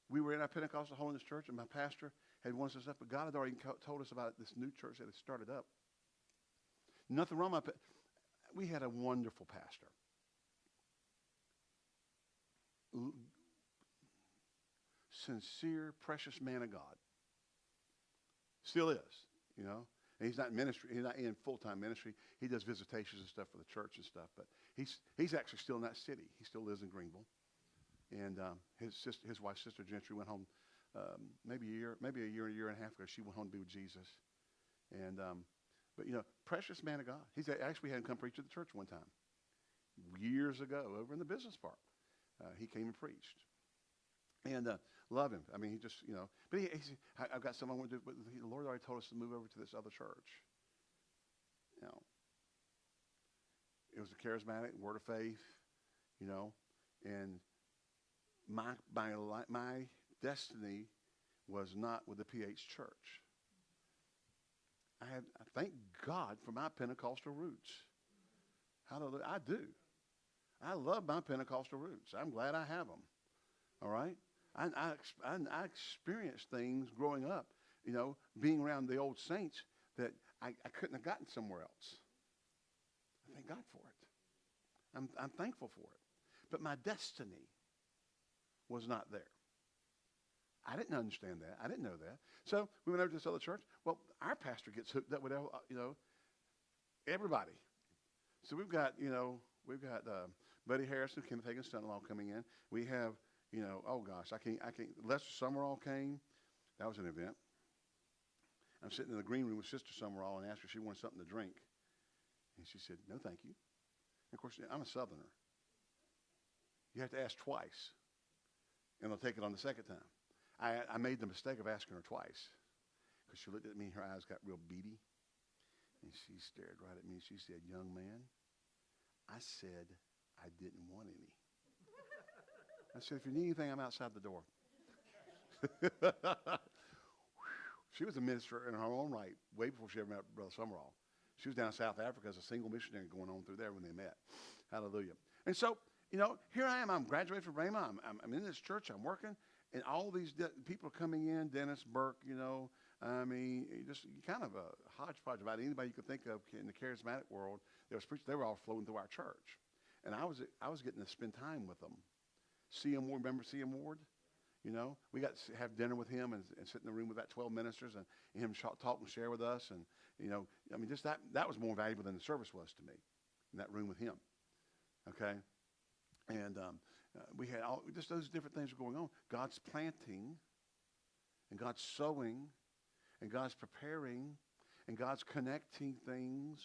We were in our Pentecostal Holiness Church, and my pastor had wanted us up, but God had already told us about this new church that had started up. Nothing wrong with it. We had a wonderful pastor. Sincere, precious man of God. Still is, you know. And he's not in ministry. He's not in full-time ministry. He does visitations and stuff for the church and stuff. But he's he's actually still in that city. He still lives in Greenville. And um, his sister, his wife, Sister Gentry, went home um, maybe a year, maybe a year, a year and a half ago. She went home to be with Jesus. And um, but you know, precious man of God. He's actually had him come preach at the church one time, years ago, over in the business park. Uh, he came and preached. And uh, love him. I mean, he just, you know. But he, he's, I've got someone do. But the Lord already told us to move over to this other church. You know, it was a charismatic word of faith. You know, and my my my destiny was not with the PH Church. I have I thank God for my Pentecostal roots. Hallelujah. I do. I love my Pentecostal roots. I'm glad I have them. All right? I, I, I, I experienced things growing up, you know, being around the old saints that I, I couldn't have gotten somewhere else. I thank God for it. I'm, I'm thankful for it. But my destiny was not there. I didn't understand that. I didn't know that. So we went over to this other church. Well, our pastor gets hooked up with, uh, you know, everybody. So we've got, you know, we've got uh, Buddy Harrison, Kenneth Hagin's son-in-law coming in. We have, you know, oh gosh, I can't, I can't. Lester Sumrall came. That was an event. I'm sitting in the green room with Sister Sumrall and asked her if she wanted something to drink. And she said, no, thank you. And of course, I'm a Southerner. You have to ask twice, and they'll take it on the second time. I, I made the mistake of asking her twice because she looked at me and her eyes got real beady. And she stared right at me. She said, Young man, I said I didn't want any. I said, if you need anything, I'm outside the door. she was a minister in her own right way before she ever met Brother Sumrall. She was down in South Africa as a single missionary going on through there when they met. Hallelujah. And so, you know, here I am. I'm graduated from Rhema. I'm, I'm, I'm in this church. I'm working. And all these people are coming in, Dennis Burke, you know, I mean, just kind of a hodgepodge about anybody you could think of in the charismatic world. They, was they were all flowing through our church. And I was, I was getting to spend time with them. C.M. Ward, remember C.M. Ward? You know, we got to have dinner with him and, and sit in the room with about 12 ministers and him talk and share with us. And, you know, I mean, just that, that was more valuable than the service was to me in that room with him. Okay? And um, uh, we had all, just those different things were going on. God's planting and God's sowing and God's preparing and God's connecting things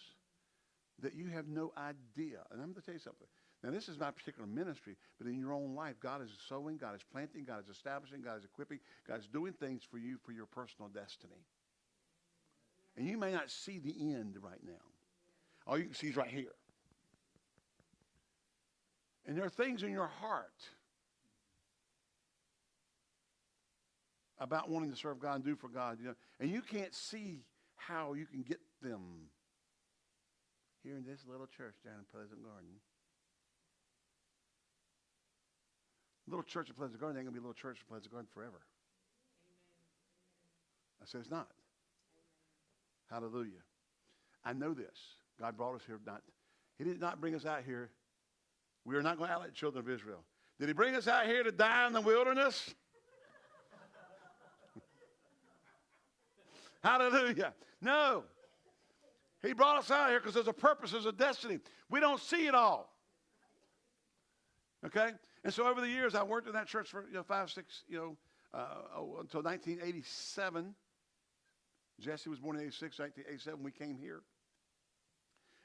that you have no idea. And I'm going to tell you something. Now, this is not particular ministry, but in your own life, God is sowing, God is planting, God is establishing, God is equipping, God is doing things for you for your personal destiny. And you may not see the end right now. All you can see is right here. And there are things in your heart about wanting to serve God and do for God, you know, and you can't see how you can get them here in this little church down in Pleasant Garden. Little church in Pleasant Garden ain't gonna be a little church in Pleasant Garden forever. I said it's not. Hallelujah. I know this. God brought us here not. He did not bring us out here. We are not going to act like children of Israel. Did he bring us out here to die in the wilderness? Hallelujah. No. He brought us out here because there's a purpose, there's a destiny. We don't see it all. Okay? And so over the years, I worked in that church for you know, five, six, you know, uh, oh, until 1987. Jesse was born in 86, 1987. We came here.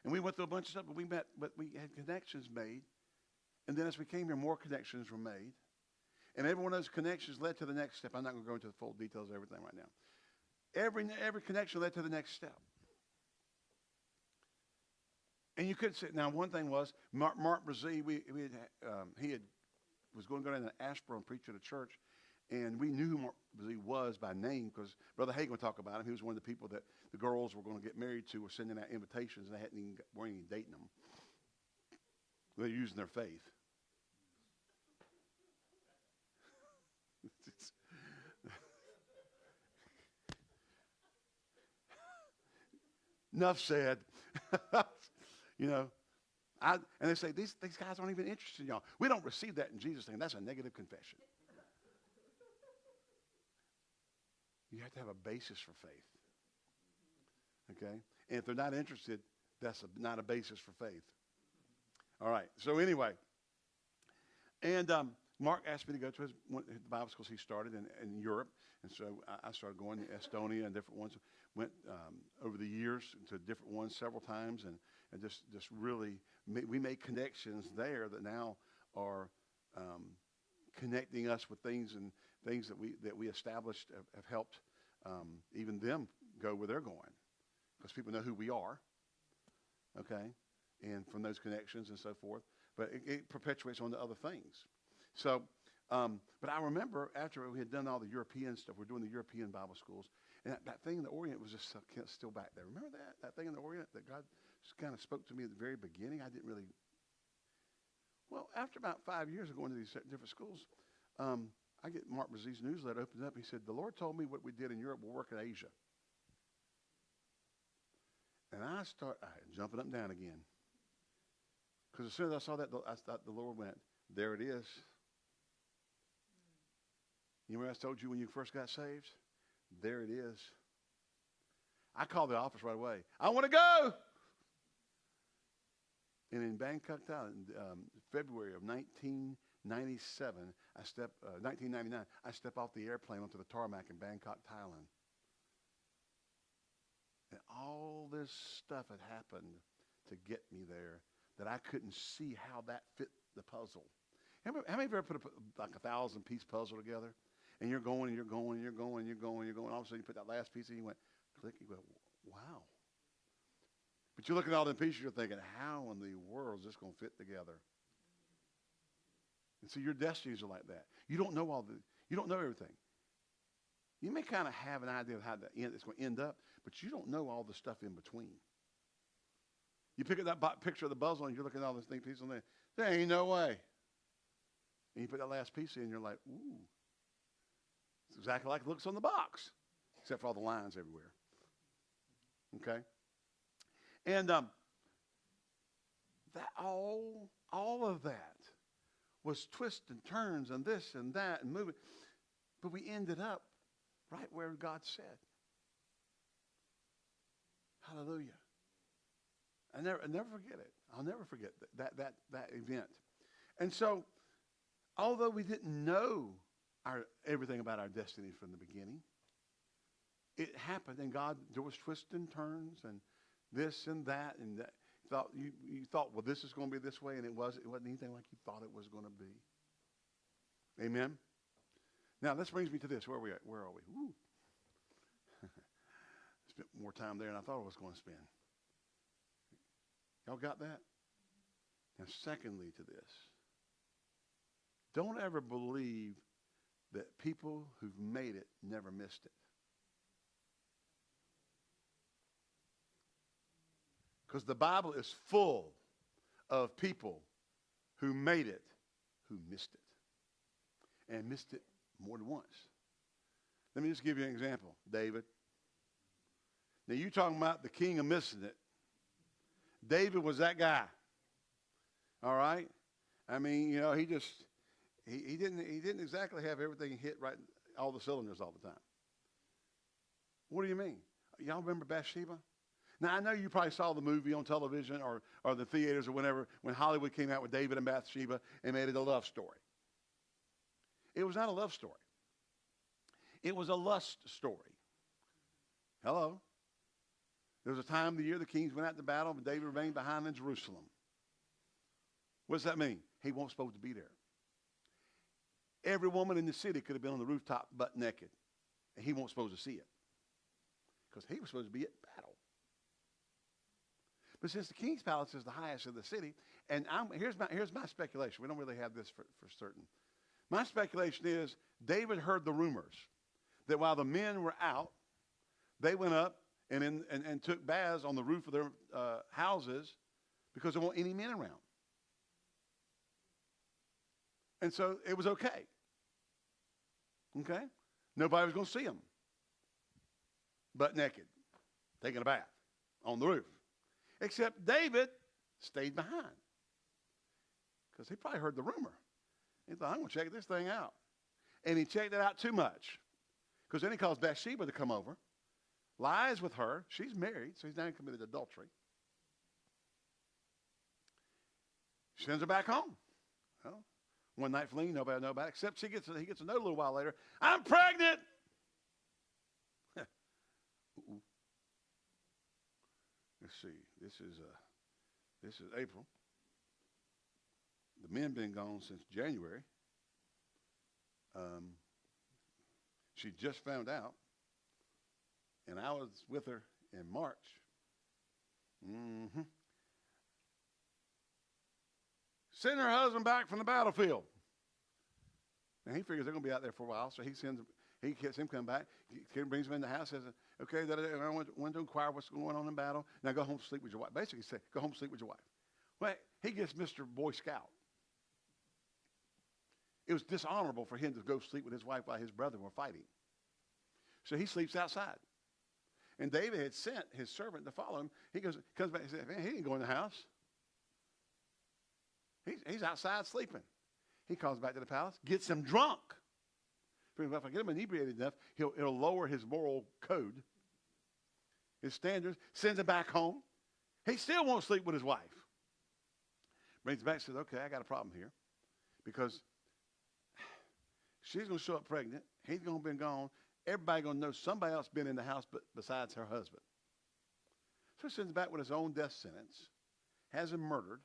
And we went through a bunch of stuff, but we met, but we had connections made. And then as we came here, more connections were made. And every one of those connections led to the next step. I'm not going to go into the full details of everything right now. Every, every connection led to the next step. And you could say, now one thing was, Mark, Mark Brazee, we, we had, um, he had, was going to go down to Asheboro and preach at a church. And we knew who Mark Brazee was by name because Brother Hagin would talk about him. He was one of the people that the girls were going to get married to were sending out invitations and they hadn't even, weren't even dating them. They're using their faith. Enough said. you know, I, and they say, these, these guys aren't even interested in y'all. We don't receive that in Jesus' name. That's a negative confession. You have to have a basis for faith. Okay? And if they're not interested, that's a, not a basis for faith. All right. So anyway, and um, Mark asked me to go to his one, the Bible schools he started in, in Europe, and so I, I started going to Estonia and different ones. Went um, over the years to different ones several times, and, and just just really we made connections there that now are um, connecting us with things and things that we that we established have, have helped um, even them go where they're going because people know who we are. Okay, and from those connections and so forth. But it, it perpetuates on to other things. So, um, but I remember after we had done all the European stuff, we're doing the European Bible schools, and that, that thing in the Orient was just still- still back there. Remember that? That thing in the Orient that God just kind of spoke to me at the very beginning? I didn't really. Well, after about five years of going to these different schools, um, I get Mark Brazee's newsletter opens up. He said, The Lord told me what we did in Europe will work in Asia. And I start I, jumping up and down again. Because as soon as I saw that, I thought the Lord went, There it is. You remember I told you when you first got saved? There it is. I called the office right away. I want to go. And in Bangkok, Thailand, um, February of 1997, I step, uh, 1999, I step off the airplane onto the tarmac in Bangkok, Thailand. And all this stuff had happened to get me there that I couldn't see how that fit the puzzle. How many of you ever put a, like a thousand piece puzzle together? And you're going and you're going and you're going and you're going and you're going. All of a sudden you put that last piece in and you went, click, you go, wow. But you look at all the pieces, you're thinking, how in the world is this going to fit together? And so your destinies are like that. You don't know all the, you don't know everything. You may kind of have an idea of how the end, it's going to end up, but you don't know all the stuff in between. You pick up that picture of the puzzle and you're looking at all those things, pieces on there. There ain't no way. And you put that last piece in, and you're like, ooh. It's exactly like it looks on the box, except for all the lines everywhere. Okay? And um, that all, all of that was twists and turns and this and that and moving. But we ended up right where God said. Hallelujah. I never, I never forget it. I'll never forget that, that, that, that event. And so, although we didn't know our, everything about our destiny from the beginning, it happened, and God, there was twists and turns, and this and that, and that. Thought you, you thought, well, this is going to be this way, and it was. It wasn't anything like you thought it was going to be. Amen. Now, this brings me to this. Where are we at? Where are we? Woo. Spent more time there than I thought I was going to spend. Y'all got that? Now, secondly to this, don't ever believe that people who've made it never missed it. Because the Bible is full of people who made it who missed it and missed it more than once. Let me just give you an example, David. Now, you're talking about the king of missing it. David was that guy. All right? I mean, you know, he just he, he didn't he didn't exactly have everything hit right all the cylinders all the time. What do you mean? Y'all remember Bathsheba? Now I know you probably saw the movie on television or, or the theaters or whatever when Hollywood came out with David and Bathsheba and made it a love story. It was not a love story. It was a lust story. Hello. There was a time of the year the kings went out to battle, but David remained behind in Jerusalem. What does that mean? He wasn't supposed to be there. Every woman in the city could have been on the rooftop butt naked, and he wasn't supposed to see it because he was supposed to be at battle. But since the king's palace is the highest of the city, and I'm, here's, my, here's my speculation. We don't really have this for, for certain. My speculation is David heard the rumors that while the men were out, they went up and, in, and, and took baths on the roof of their uh, houses because there weren't any men around. And so it was okay. Okay? Nobody was going to see them. Butt naked, taking a bath on the roof. Except David stayed behind because he probably heard the rumor. He thought, I'm going to check this thing out. And he checked it out too much because then he calls Bathsheba to come over, lies with her. She's married, so he's now committed adultery. Sends her back home. Well, one night fling, nobody know about it, except she gets, he gets a note a little while later. I'm pregnant. Let's see. This is uh, this is April. The men been gone since January. Um, she just found out, and I was with her in March. Mm-hmm. Send her husband back from the battlefield. And he figures they're going to be out there for a while, so he sends he gets him come back. He brings him in the house. Says, "Okay, that, I want, to inquire what's going on in battle. Now go home, sleep with your wife." Basically, say, "Go home, sleep with your wife." Well, he gets Mr. Boy Scout. It was dishonorable for him to go sleep with his wife while his brethren were fighting. So he sleeps outside. And David had sent his servant to follow him. He goes, comes back and says, Man, he didn't go in the house. He's, he's outside sleeping. He calls back to the palace, gets him drunk. If I get him inebriated enough, he'll, it'll lower his moral code, his standards, sends him back home. He still won't sleep with his wife. Brings him back and says, okay, I got a problem here. Because she's going to show up pregnant. He's going to be gone. Everybody going to know somebody else been in the house but besides her husband. So he sends him back with his own death sentence, has him murdered.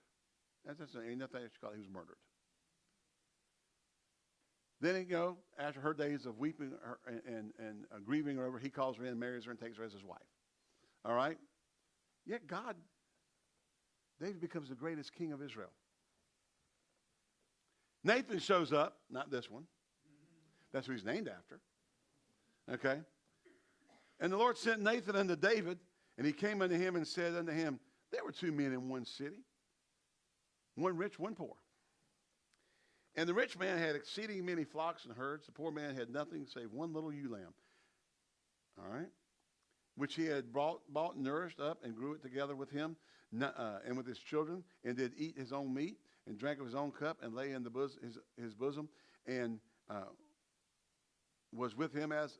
That's, that's ain't nothing you call it. He was murdered. Then, you know, after her days of weeping and, and, and uh, grieving he calls her in, marries her, and takes her as his wife. All right? Yet God David becomes the greatest king of Israel. Nathan shows up, not this one. That's who he's named after. Okay? And the Lord sent Nathan unto David, and he came unto him and said unto him, There were two men in one city, one rich, one poor. And the rich man had exceeding many flocks and herds. The poor man had nothing save one little ewe lamb. All right? Which he had brought, bought nourished up and grew it together with him uh, and with his children, and did eat his own meat and drank of his own cup and lay in the bos- his, his bosom and uh, was with him as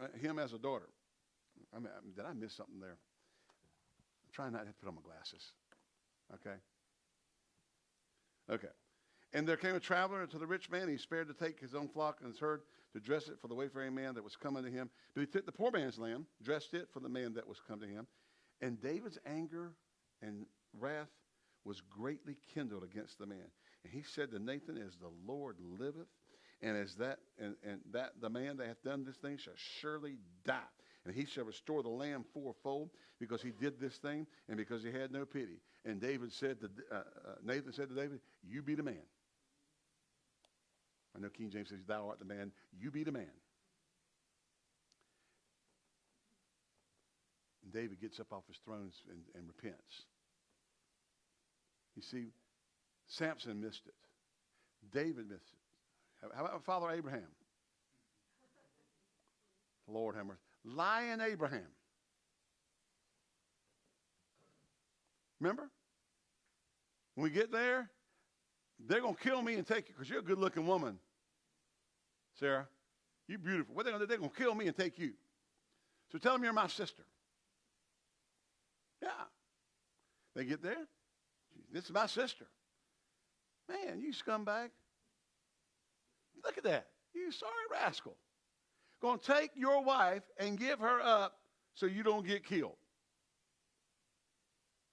uh, him as a daughter. I mean, did I miss something there? I'm trying not to put on my glasses. Okay. Okay. And there came a traveler unto the rich man. He spared to take his own flock and his herd to dress it for the wayfaring man that was come to him. But he took the poor man's lamb, dressed it for the man that was come to him. And David's anger and wrath was greatly kindled against the man. And he said to Nathan, As the Lord liveth, and as that and, and that the man that hath done this thing shall surely die. And he shall restore the lamb fourfold because he did this thing and because he had no pity. And David said to uh, uh, Nathan said to David, You be the man. I know King James says, Thou art the man. You be the man. And David gets up off his throne and, and repents. You see, Samson missed it. David missed it. How- about Father Abraham? Lord have mercy. Lying Abraham. Remember? When we get there, they're going to kill me and take you because you're a good looking woman, Sarah. You're beautiful. What are they going to do? They're going to kill me and take you. So tell them you're my sister. Yeah. They get there. This is my sister. Man, you scumbag. Look at that. You sorry rascal. Going to take your wife and give her up so you don't get killed.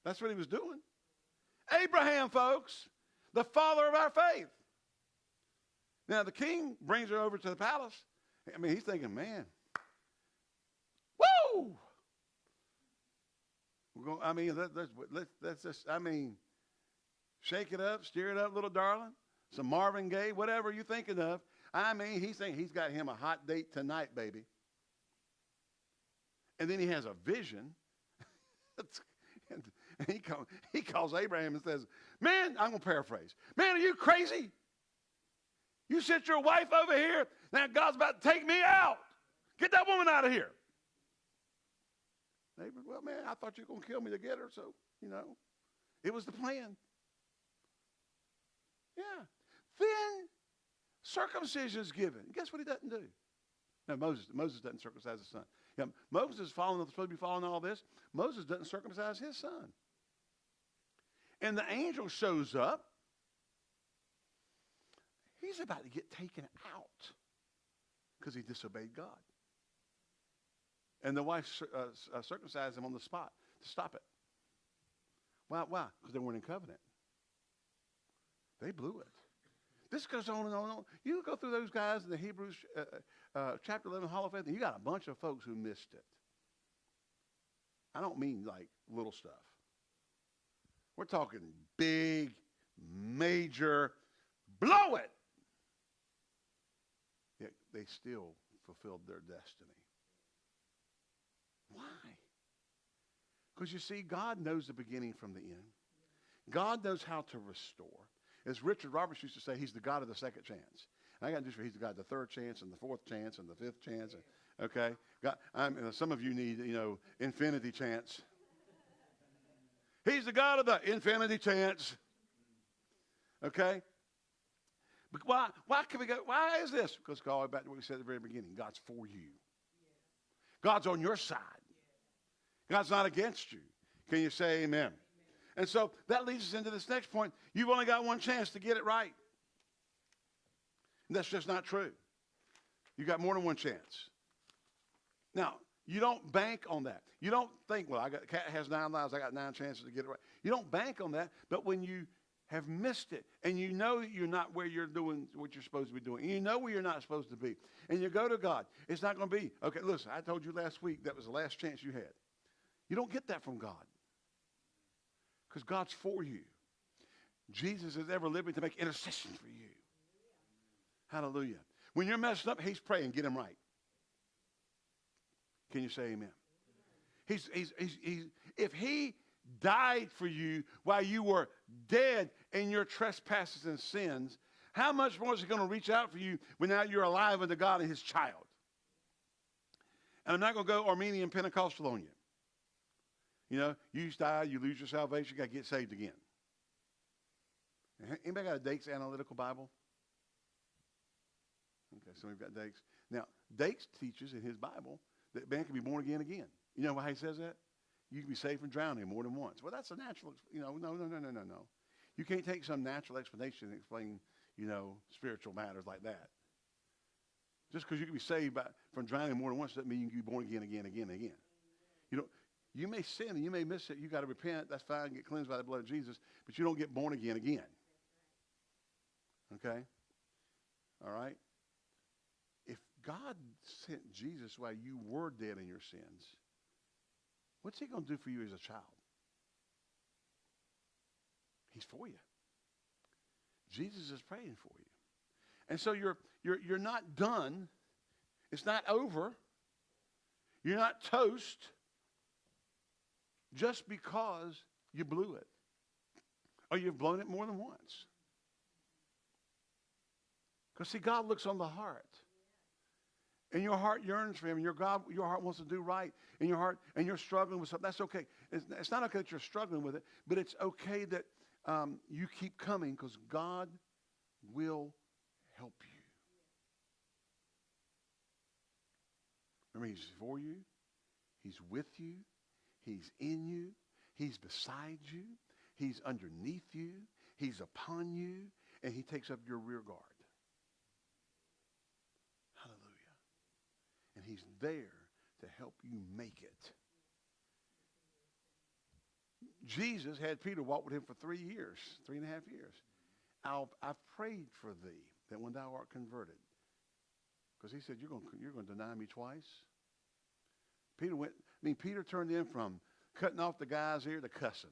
That's what he was doing. Abraham, folks, the father of our faith. Now, the king brings her over to the palace. I mean, he's thinking, man, woo! We're going, I mean, let, let's, let's, let's just, I mean, shake it up, steer it up, little darling. Some Marvin Gaye, whatever you're thinking of. I mean, he's saying he's got him a hot date tonight, baby. And then he has a vision. and he, call, he calls Abraham and says, Man, I'm going to paraphrase. Man, are you crazy? You sent your wife over here. Now God's about to take me out. Get that woman out of here. Neighbor, well, man, I thought you were going to kill me to get her, so, you know, it was the plan. Yeah. Then circumcision is given. Guess what he doesn't do? No, Moses. Moses doesn't circumcise his son. Yeah, Moses is following, supposed to be following all this. Moses doesn't circumcise his son. And the angel shows up. He's about to get taken out because he disobeyed God. And the wife uh, uh, circumcised him on the spot to stop it. Why? Why? Because they weren't in covenant. They blew it. This goes on and on and on. You go through those guys in the Hebrews uh, uh, chapter 11 Hall of Faith, and you got a bunch of folks who missed it. I don't mean like little stuff. We're talking big, major, blow it. They still fulfilled their destiny. Why? Because you see, God knows the beginning from the end. God knows how to restore. As Richard Roberts used to say, he's the God of the second chance. I got news for. He's the God of the third chance and the fourth chance and the fifth chance. and- Okay? God, I'm, some of you need, you know, infinity chance. He's the God of the infinity chance. Okay? Why, why can we go? Why is this? Because going back to what we said at the very beginning, God's for you. God's on your side. God's not against you. Can you say amen? And so that leads us into this next point. You've only got one chance to get it right. And that's just not true. You've got more than one chance. Now, you don't bank on that. You don't think, well, I got cat has nine lives, I got nine chances to get it right. You don't bank on that, but when you have missed it and you know that you're not where you're doing what you're supposed to be doing, you know where you're not supposed to be, and you go to God, it's not going to be, okay, listen, I told you last week that was the last chance you had. You don't get that from God. Because God's for you. Jesus is ever living to make intercession for you. Hallelujah. When you're messed up, he's praying, get him right. Can you say amen? He's, he's, he's, he's, if he died for you while you were dead in your trespasses and sins, how much more is he going to reach out for you when now you're alive unto God and his child? And I'm not going to go Arminian Pentecostal on you. You know, you die, you lose your salvation, you got to get saved again. Anybody got a Dake's Analytical Bible? Okay, so we've got Dake's. Now, Dake's teaches in his Bible that man can be born again again. You know why he says that? You can be saved from drowning more than once. Well, that's a natural, you know, no, no, no, no, no, no. You can't take some natural explanation and explain, you know, spiritual matters like that. Just because you can be saved by, from drowning more than once doesn't mean you can be born again, again, again, again. You know, you may sin and you may miss it. You got to repent. That's fine. Get cleansed by the blood of Jesus, but you don't get born again again. Okay? All right? If God sent Jesus while you were dead in your sins, what's he going to do for you as a child? He's for you. Jesus is praying for you. And so you're, you're, you're not done. It's not over. You're not toast just because you blew it or you've blown it more than once. Because see, God looks on the heart. And your heart yearns for him, and your God, your heart wants to do right, and your heart, and you're struggling with something. That's okay. It's, it's not okay that you're struggling with it, but it's okay that um, you keep coming because God will help you. Remember, He's for you, He's with you, He's in you, He's beside you, He's underneath you, He's upon you, and He takes up your rear guard. Hallelujah. And He's there to help you make it. Jesus had Peter walk with him for three years, three and a half years. I'll, I've prayed for thee that when thou art converted, because he said, you're going, you're going to deny me twice. Peter went, I mean, Peter turned in from cutting off the guy's ear to cussing.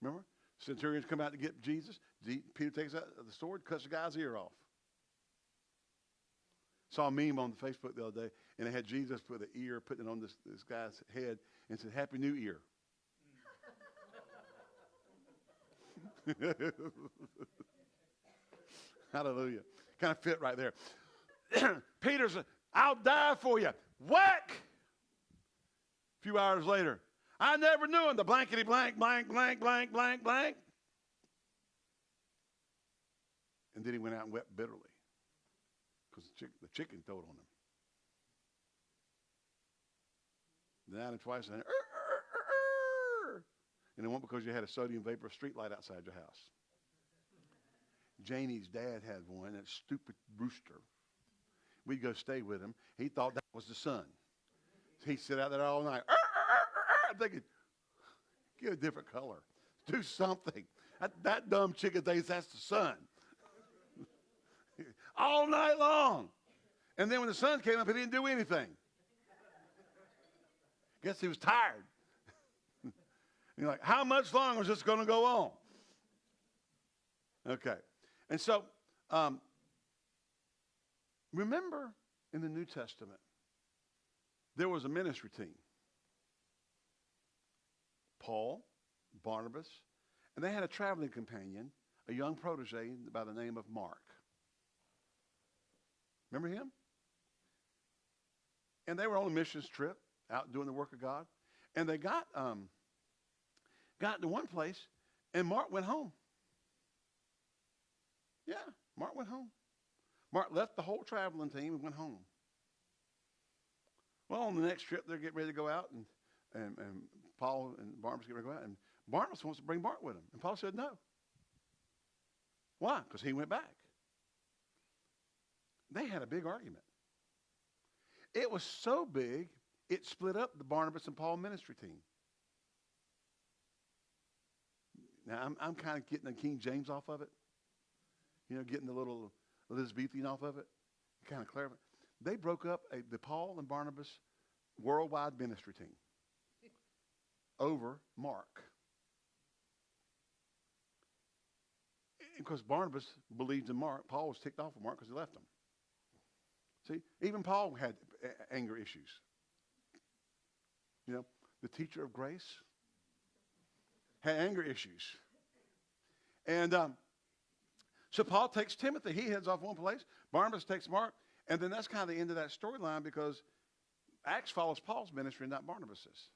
Remember? Centurions come out to get Jesus. Peter takes out the sword, cuts the guy's ear off. Saw a meme on Facebook the other day, and it had Jesus with an ear, putting it on this, this guy's head, and said, Happy New Ear. Hallelujah. Kind of fit right there. Peter's, I'll die for you. Whack! A few hours later, I never knew him. The blankety blank, blank, blank, blank, blank, blank. And then he went out and wept bitterly because the, chick, the chicken told on him. Down and twice, and, then, and it won't because you had a sodium vapor street light outside your house. Janie's dad had one, that stupid rooster. We'd go stay with him. He thought that was the sun. He'd sit out there all night. I'm thinking, get a different color. Do something. That, that dumb chicken thinks that's the sun. All night long. And then when the sun came up, he didn't do anything. Guess he was tired. You're like, how much longer is this going to go on? Okay. And so, um, remember in the New Testament, there was a ministry team Paul, Barnabas, and they had a traveling companion, a young protege by the name of Mark. Remember him? And they were on a missions trip out doing the work of God. And they got, um, got to one place, and Mark went home. Yeah, Mark went home. Mark left the whole traveling team and went home. Well, on the next trip, they're getting ready to go out, and, and, and Paul and Barnabas get ready to go out, and Barnabas wants to bring Mark with him. And Paul said no. Why? Because he went back. They had a big argument. It was so big, it split up the Barnabas and Paul ministry team. Now, I'm, I'm kind of getting the King James off of it, you know, getting the little Elizabethan off of it, kind of clarifying. They broke up a, the Paul and Barnabas worldwide ministry team over Mark. Because Barnabas believed in Mark, Paul was ticked off with Mark because he left him. See, even Paul had anger issues. You know, the teacher of grace had anger issues. And um, so Paul takes Timothy. He heads off one place. Barnabas takes Mark. And then that's kind of the end of that storyline because Acts follows Paul's ministry, not Barnabas's.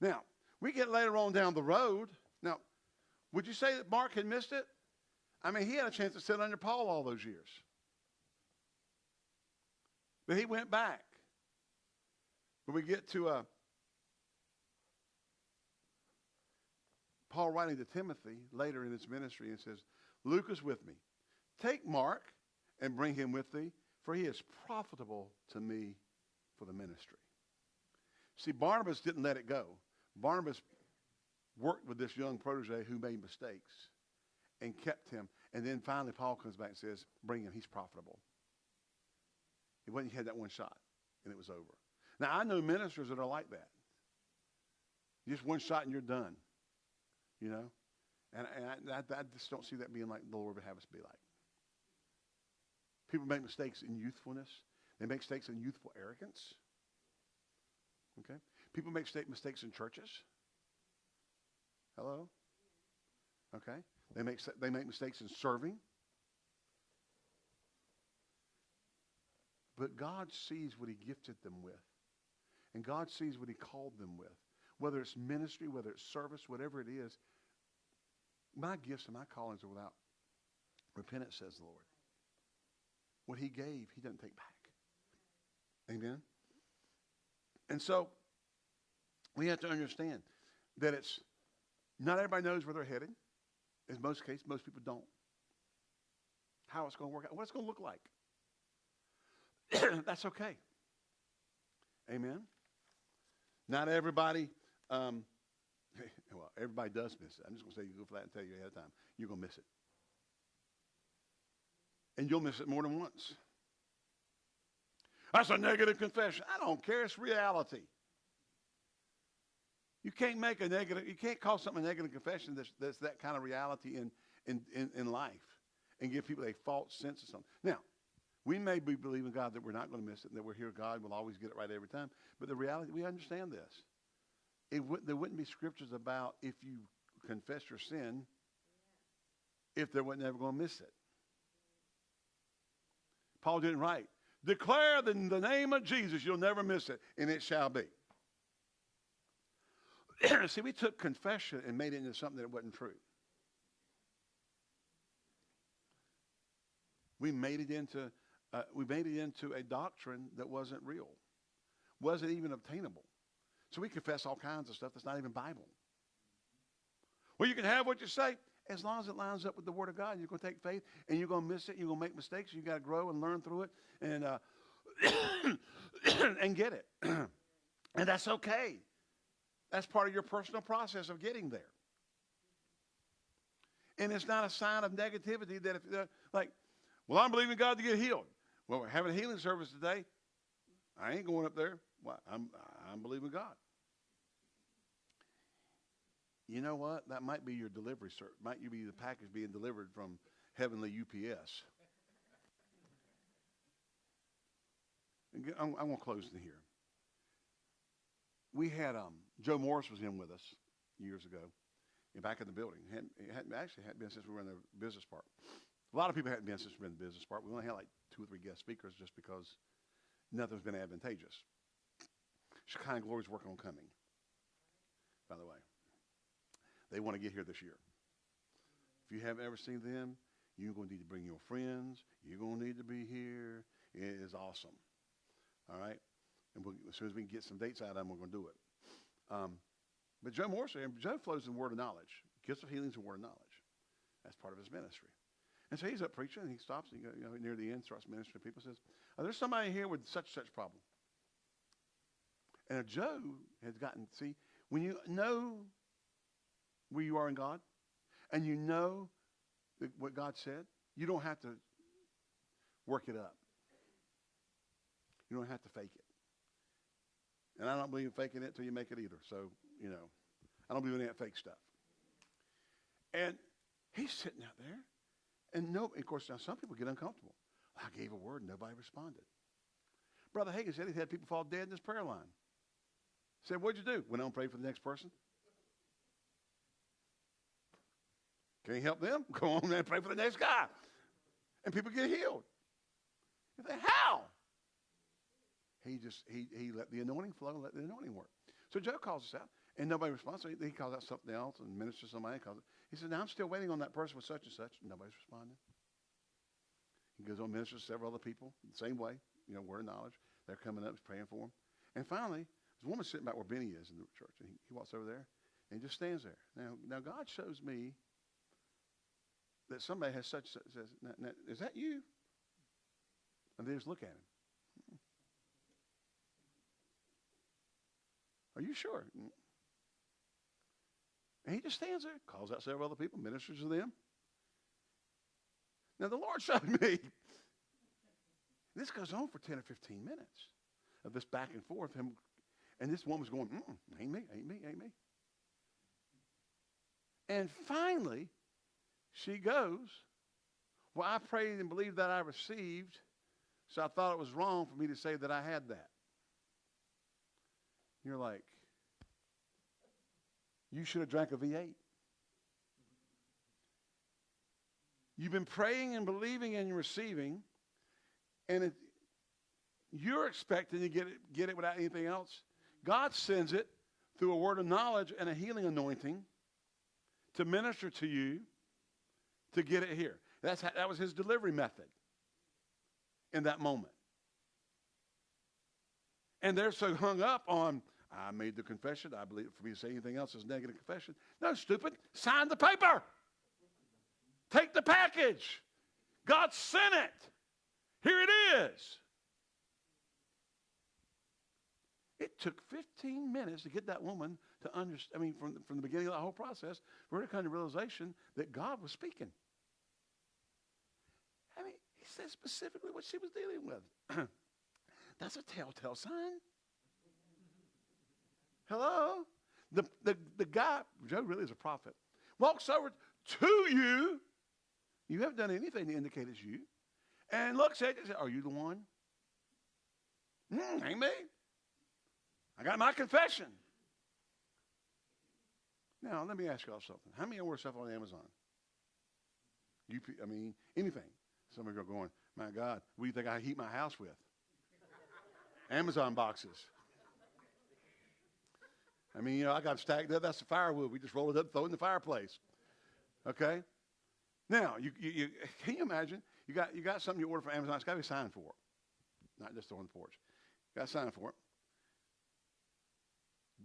Now, we get later on down the road. Now, would you say that Mark had missed it? I mean, he had a chance to sit under Paul all those years. But he went back. But we get to uh, Paul writing to Timothy later in his ministry and says, Luke is with me. Take Mark and bring him with thee, for he is profitable to me for the ministry. See, Barnabas didn't let it go. Barnabas worked with this young protege who made mistakes and kept him. And then finally, Paul comes back and says, Bring him, he's profitable. It wasn't, he had that one shot, and it was over. Now, I know ministers that are like that. Just one shot and you're done, you know? And, and I, I, I just don't see that being like the Lord would have us be like. People make mistakes in youthfulness. They make mistakes in youthful arrogance. Okay? People make sta- mistakes in churches. Hello? Okay? They make, they make mistakes in serving. But God sees what he gifted them with. And God sees what he called them with. Whether it's ministry, whether it's service, whatever it is. My gifts and my callings are without repentance, says the Lord. What he gave, he doesn't take back. Amen? And so we have to understand that it's not everybody knows where they're headed. In most cases, most people don't. How it's going to work out, what it's going to look like. That's okay. Amen. Not everybody, um, well, everybody does miss it. I'm just going to say you go flat and tell you ahead of time. You're going to miss it. And you'll miss it more than once. That's a negative confession. I don't care. It's reality. You can't make a negative, you can't call something a negative confession that's, that's that kind of reality in, in, in, in life and give people a false sense of something. Now, we may be believing God that we're not going to miss it and that we're here, God will always get it right every time. But the reality, we understand this. It there wouldn't be scriptures about if you confess your sin if they weren't never going to miss it. Paul didn't write, declare in the name of Jesus, you'll never miss it, and it shall be. See, we took confession and made it into something that wasn't true. We made it into uh, we made it into a doctrine that wasn't real, wasn't even obtainable. So we confess all kinds of stuff that's not even Bible. Well, you can have what you say as long as it lines up with the Word of God. You're going to take faith, and you're going to miss it. You're going to make mistakes. You got to grow and learn through it, and uh, and get it. and that's okay. That's part of your personal process of getting there. And it's not a sign of negativity that if, uh, like, well, I'm believing God to get healed. Well, we're having a healing service today. I ain't going up there. I'm, I'm believing God. You know what? That might be your delivery, sir. Might you be the package being delivered from heavenly UPS? I'm, I'm going to close in here. We had um, Joe Morris was in with us years ago, back in the building. Hadn't, it hadn't actually hadn't been since we were in the business park. A lot of people hadn't been since we were in the business part. We only had like two or three guest speakers just because nothing's been advantageous. Shekinah Glory's working on coming, by the way. They want to get here this year. If you haven't ever seen them, you're going to need to bring your friends. You're going to need to be here. It is awesome. All right? And we'll, as soon as we can get some dates out of them, we're going to do it. Um, but Joe Morris, Joe flows in word of knowledge. Gifts of healings and word of knowledge. That's part of his ministry. And so he's up preaching, and he stops, and you know, near the end, starts ministering to people, says, oh, there's somebody here with such such problem. And Joe has gotten, see, when you know where you are in God, and you know what God said, you don't have to work it up. You don't have to fake it. And I don't believe in faking it till you make it either. So, you know, I don't believe in that fake stuff. And He's sitting out there. And no, of course, now some people get uncomfortable. I gave a word, and nobody responded. Brother Hagin said he had people fall dead in his prayer line. Said, What'd you do? Went on and prayed for the next person. Can you help them? Go on and pray for the next guy. And people get healed. You think, how? He just he he let the anointing flow, and let the anointing work. So Joe calls us out, and nobody responds. So he, he calls out something else and ministers somebody. Calls. He says, "Now I'm still waiting on that person with such and such." Nobody's responding. He goes on ministers to several other people the same way. You know, word of knowledge. They're coming up, he's praying for them. And finally, there's a woman sitting back where Benny is in the church, and he, he walks over there, and he just stands there. Now, now God shows me that somebody has such says, now, now, "Is that you?" And they just look at him. Hmm. Are you sure? Hmm. And he just stands there, calls out several other people, ministers to them. Now, the Lord showed me. This goes on for 10 or 15 minutes of this back and forth. Him, and this woman's going, Mm-mm, ain't me, ain't me, ain't me. And finally, she goes, Well, I prayed and believed that I received, so I thought it was wrong for me to say that I had that. You're like, you should have drank a V8. You've been praying and believing and receiving, and it, you're expecting to get it, get it without anything else. God sends it through a word of knowledge and a healing anointing to minister to you to get it here. That's how, that was his delivery method in that moment. And they're so hung up on, I made the confession. I believe for me to say anything else is negative confession. No, stupid. Sign the paper. Take the package. God sent it. Here it is. It took 15 minutes to get that woman to understand. I mean, from, from the beginning of the whole process, for her to come to realization that God was speaking. I mean, he said specifically what she was dealing with. That's a telltale sign. Hello? The, the, the guy, Joe really is a prophet, walks over to you. You haven't done anything to indicate it's you. And looks at you and says, Are you the one? Mm, ain't me. I got my confession. Now, let me ask y'all something. How many of order stuff on Amazon? You, I mean, anything. Some of you are going, my God, what do you think I heat my house with? Amazon boxes. I mean, you know, I got stacked up. That's the firewood. We just roll it up, throw it in the fireplace. Okay. Now, you, you, you can you imagine? You got you got something you order from Amazon. It's got to be signed for, not just on the porch. Got to sign for it.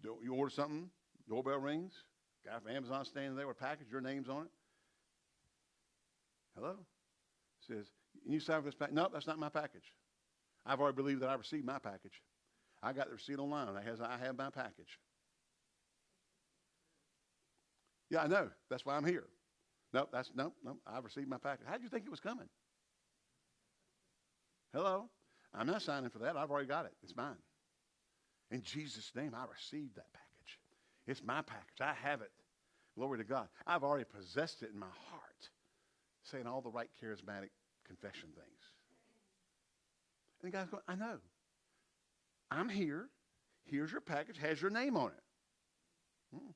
Do, you order something, doorbell rings. Guy from Amazon standing there with a package, your name's on it. Hello. Says, you sign for this package? No, that's not my package. I've already believed that I received my package. I got the receipt online. I has I have my package. Yeah, I know. That's why I'm here. No, that's no, no. I received my package. How did you think it was coming? Hello? I'm not signing for that. I've already got it. It's mine. In Jesus' name, I received that package. It's my package. I have it. Glory to God. I've already possessed it in my heart, saying all the right charismatic confession things. And the guy's going, I know. I'm here. Here's your package. Has your name on it. Hmm.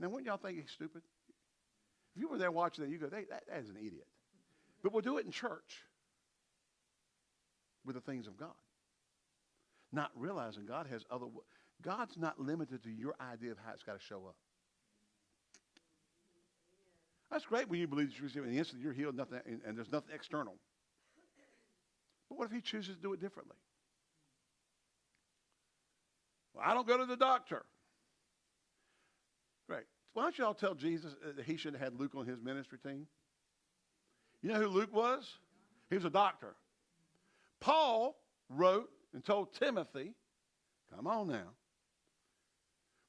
Now, wouldn't y'all think he's stupid? If you were there watching that, you go, that, that is an idiot. But we'll do it in church with the things of God. Not realizing God has other, God's not limited to your idea of how it's got to show up. That's great when you believe that you receive in the instant you're healed, nothing, and, and there's nothing external. But what if he chooses to do it differently? Well, I don't go to the doctor. Why don't y'all tell Jesus that he should have had Luke on his ministry team? You know who Luke was? He was a doctor. Paul wrote and told Timothy, come on now,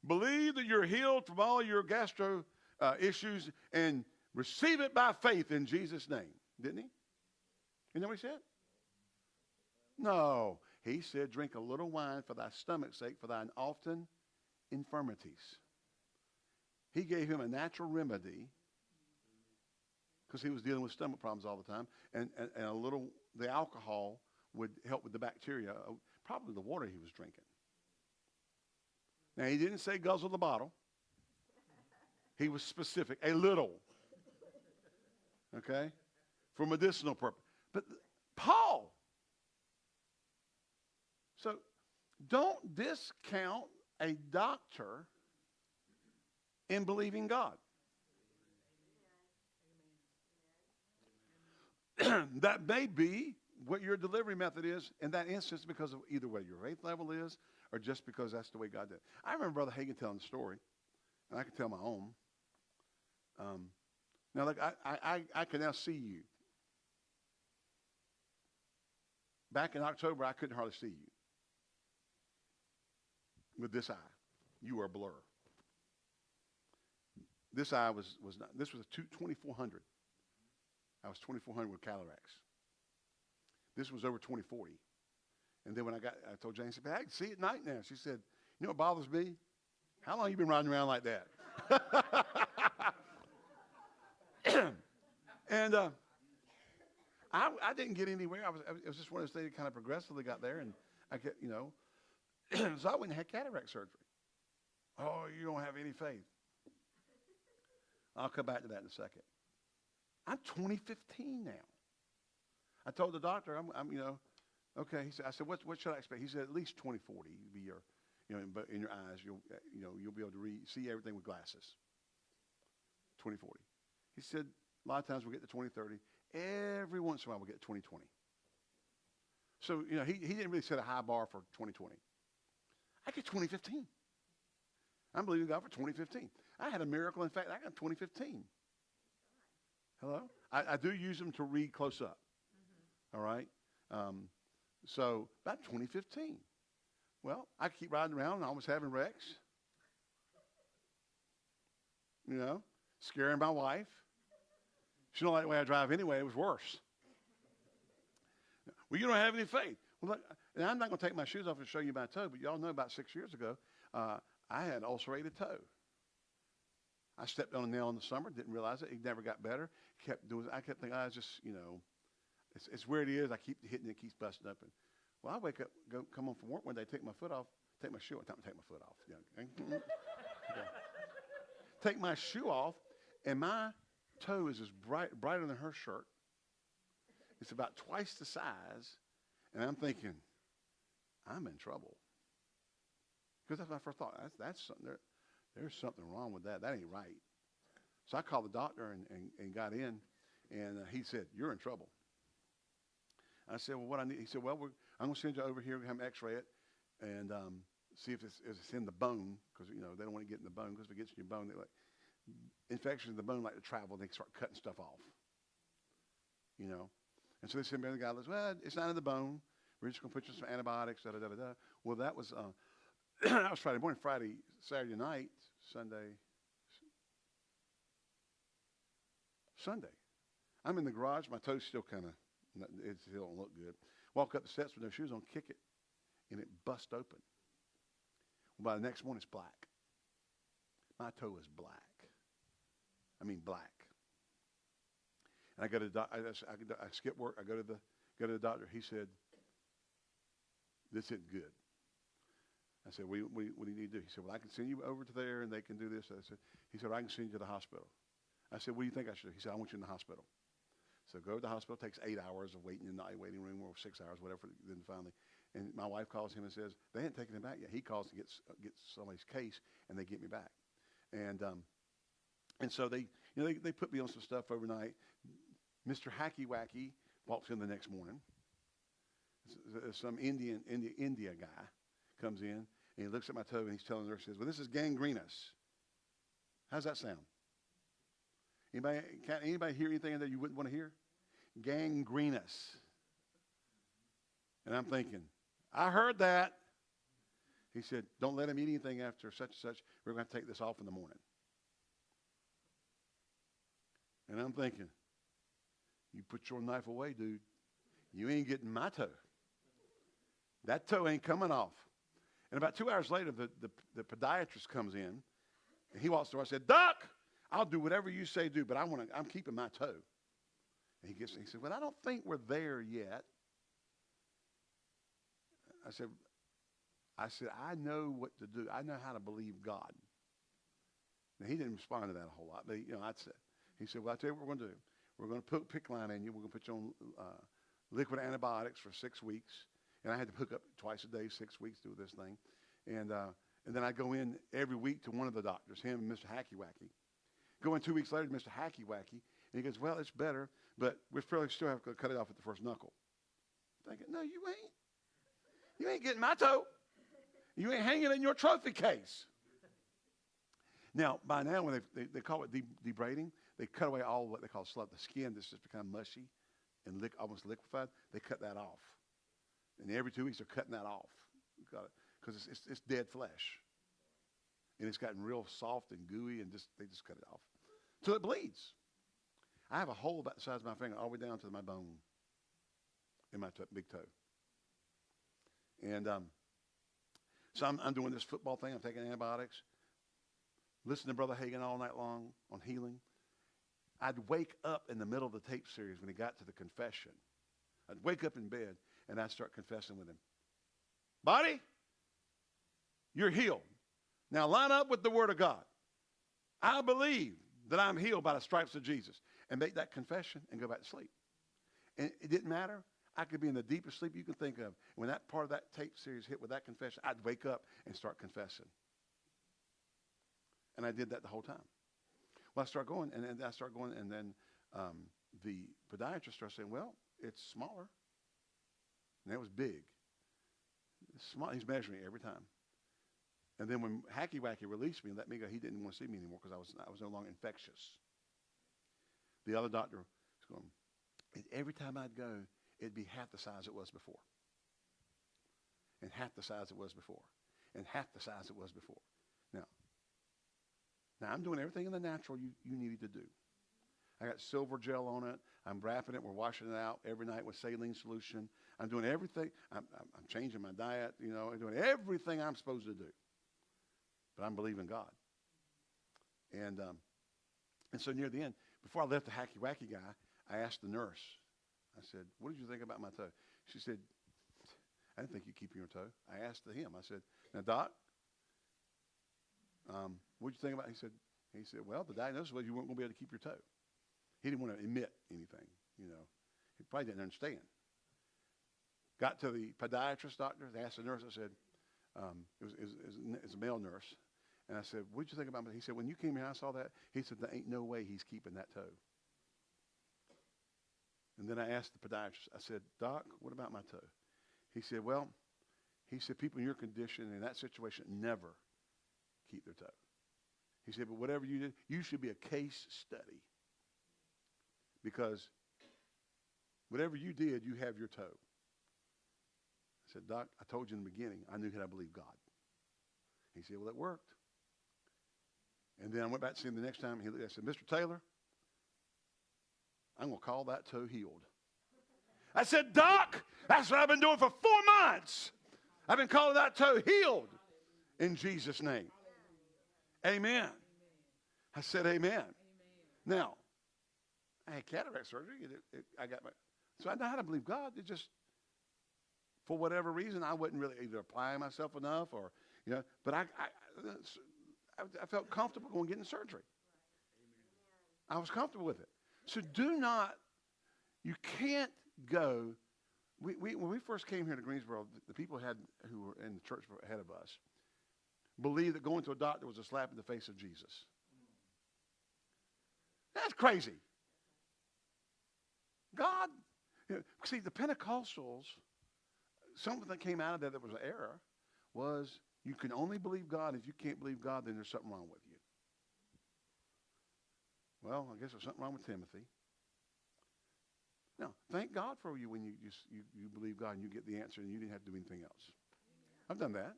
believe that you're healed from all your gastro uh, issues and receive it by faith in Jesus' name. Didn't he? You know what he said? No. He said, drink a little wine for thy stomach's sake, for thine often infirmities. He gave him a natural remedy because he was dealing with stomach problems all the time, and, and, and a little the alcohol would help with the bacteria, uh, probably the water he was drinking. Now he didn't say guzzle the bottle. He was specific, a little. Okay, for medicinal purpose. But Paul. So don't discount a doctor in believing God. that may be what your delivery method is in that instance because of either way your faith level is or just because that's the way God did. it. I remember Brother Hagin telling the story, and I can tell my own. Um, now, look, I, I, I, I can now see you. Back in October, I couldn't hardly see you. With this eye, you were a blur. This eye was, was not, this was a two, 2400. I was 2400 with cataracts. This was over 2040. And then when I got, I told Jane, I said, I can see at night now. She said, you know what bothers me? How long you been riding around like that? and uh, I, I didn't get anywhere. I was, it was just one of those things that kind of progressively got there. And I get, you know, so I went and had cataract surgery. Oh, you don't have any faith. I'll come back to that in a second. I'm 2015 now. I told the doctor, I'm, I'm you know, okay. He said, I said, what, what should I expect? He said, at least 2040 be your, you know, but in your eyes, you'll, you know, you'll be able to see everything with glasses. 2040. He said, a lot of times we'll get to 2030. Every once in a while we'll get to 2020. So, you know, he, he didn't really set a high bar for 2020. I get 2015. I'm believing God for 2015. I had a miracle. In fact, I got 2015. Hello? I, I do use them to read close up. All right? Um, so about 2015. Well, I keep riding around and I was having wrecks. You know, scaring my wife. She don't like the way I drive anyway. It was worse. Well, you don't have any faith. Well, look, and I'm not going to take my shoes off and show you my toe, but y'all know about six years ago, uh, I had an ulcerated toe. I stepped on a nail in the summer, didn't realize it. It never got better. Kept doing. I kept thinking, I was just, you know, it's, it's where it is. I keep hitting it, keeps busting open. Well, I wake up, go come home from work one day, take my foot off, take my shoe off, take my foot off. Yeah. Take my shoe off, and my toe is as bright, brighter than her shirt. It's about twice the size, and I'm thinking, I'm in trouble. Because that's my first thought. That's, that's something there, there's something wrong with that. That ain't right. So I called the doctor and, and, and got in, and uh, he said, You're in trouble. I said, Well, what I need? He said, Well, I'm going to send you over here, have an x ray it, and um, see if it's, if it's in the bone, because, you know, they don't want to get in the bone, because if it gets in your bone, they like, infections in the bone like to travel, and they start cutting stuff off. You know? And so they sent me to the guy, goes, Well, it's not in the bone. We're just going to put you some antibiotics, da da da. da. Well, that was, uh, that was Friday morning, Friday, Saturday night, Sunday, Sunday. I'm in the garage. My toes still kind of, it still don't look good. Walk up the steps with no shoes on, kick it, and it bust open. By the next morning, it's black. My toe is black. I mean, black. And I go to the I, I, I skip work. I go to the go to the doctor. He said, "This isn't good." I said, do you- what, do you- need to do? He said, well, I can send you over to there and they can do this. I said, he said, I can send you to the hospital. I said, what do you think I should do? He said, I want you in the hospital. So go to the hospital. It takes eight hours of waiting in the waiting room or six hours, whatever. Then finally, and my wife calls him and says, they hadn't taken him back yet. He calls and gets, uh, gets somebody's case and they get me back. And, um, and so they, you know, they, they put me on some stuff overnight. Mr. Hacky Wacky walks in the next morning. S- Some Indian, India, India guy comes in and he looks at my toe and he's telling the nurse, he says, well, this is gangrenous. How's that sound? Anybody, can anybody hear anything that you wouldn't want to hear? Gangrenous. And I'm thinking, I heard that. He said, don't let him eat anything after such and such. We're going to take this off in the morning. And I'm thinking, you put your knife away, dude. You ain't getting my toe. That toe ain't coming off. And about two hours later, the, the, the podiatrist comes in, and he walks through. I said, Doc, I'll do whatever you say do, but I want to, I'm keeping my toe. And he gets, he said, well, I don't think we're there yet. I said, I said, I know what to do. I know how to believe God. Now, he didn't respond to that a whole lot. But, you know, I said, he said, well, I'll tell you what we're going to do. We're going to put PICC line in you. We're going to put you on uh, liquid antibiotics for six weeks. And I had to hook up twice a day, six weeks, do this thing. And, uh, and then I go in every week to one of the doctors, him and Mr. Hacky Wacky. Go in two weeks later to Mr. Hacky Wacky, and he goes, well, it's better, but we probably still have to cut it off at the first knuckle. Thinking, no, you ain't. You ain't getting my toe. You ain't hanging in your trophy case. Now, by now, when they, they, call it de- debrading, they cut away all what they call slough, the skin that's just become mushy and lick, almost liquefied. They cut that off. And every two weeks, they're cutting that off. Because it's, it's, it's dead flesh. And it's gotten real soft and gooey, and just they just cut it off. So it bleeds. I have a hole about the size of my finger all the way down to my bone in my t- big toe. And um, so I'm, I'm doing this football thing. I'm taking antibiotics. Listen to Brother Hagin all night long on healing. I'd wake up in the middle of the tape series when he got to the confession. I'd wake up in bed and I'd start confessing with him. Body, you're healed. Now line up with the Word of God. I believe that I'm healed by the stripes of Jesus. And make that confession and go back to sleep. And it didn't matter. I could be in the deepest sleep you can think of. When that part of that tape series hit with that confession, I'd wake up and start confessing. And I did that the whole time. Well, I start going, and then I start going, and then um, the podiatrist starts saying, well, it's smaller. And that was big. He's measuring every time. And then when Hacky Wacky released me and let me go, he didn't want to see me anymore because I was, I was no longer infectious. The other doctor was going, and every time I'd go, it'd be half the size it was before. And half the size it was before. And half the size it was before. Now, now I'm doing everything in the natural you, you needed to do. I got silver gel on it. I'm wrapping it. We're washing it out every night with saline solution. I'm doing everything. I'm, I'm, changing my diet. You know, I'm doing everything I'm supposed to do. But I'm believing God. And um, and so near the end, before I left the hacky wacky guy, I asked the nurse. I said, "What did you think about my toe?" She said, "I didn't think you'd keep your toe." I asked him. I said, "Now, doc, um, what did you think about?" He said, "He said, well, the diagnosis was you weren't going to be able to keep your toe." He didn't want to admit anything. You know, he probably didn't understand. Got to the podiatrist doctor. They asked the nurse. I said, um, it, was, it, was, it was a male nurse. And I said, what'd you think about it? He said, when you came here, I saw that. He said, there ain't no way he's keeping that toe. And then I asked the podiatrist, I said, Doc, what about my toe? He said, well, he said, people in your condition, in that situation, never keep their toe. He said, but whatever you did, you should be a case study. Because whatever you did, you have your toe. I said, Doc, I told you in the beginning, I knew that I believed God. He said, well, it worked. And then I went back to see him the next time. He I said, Mr. Taylor, I'm going to call that toe healed. I said, Doc, that's what I've been doing for four months. I've been calling that toe healed in Jesus' name. Amen. I said, Amen. Now, I had cataract surgery. It, it, I got my, so I know how to believe God. It just, for whatever reason, I wasn't really either applying myself enough or, you know, but I, I, I, felt comfortable going getting surgery. I was comfortable with it. So do not, you can't go. We, we, when we first came here to Greensboro, the, the people had who were in the church ahead of us believed that going to a doctor was a slap in the face of Jesus. That's crazy. God, you know, see, the Pentecostals, something that came out of that that was an error was you can only believe God. If you can't believe God, then there's something wrong with you. Well, I guess there's something wrong with Timothy. Now, thank God for you when you you, you believe God and you get the answer and you didn't have to do anything else. I've done that.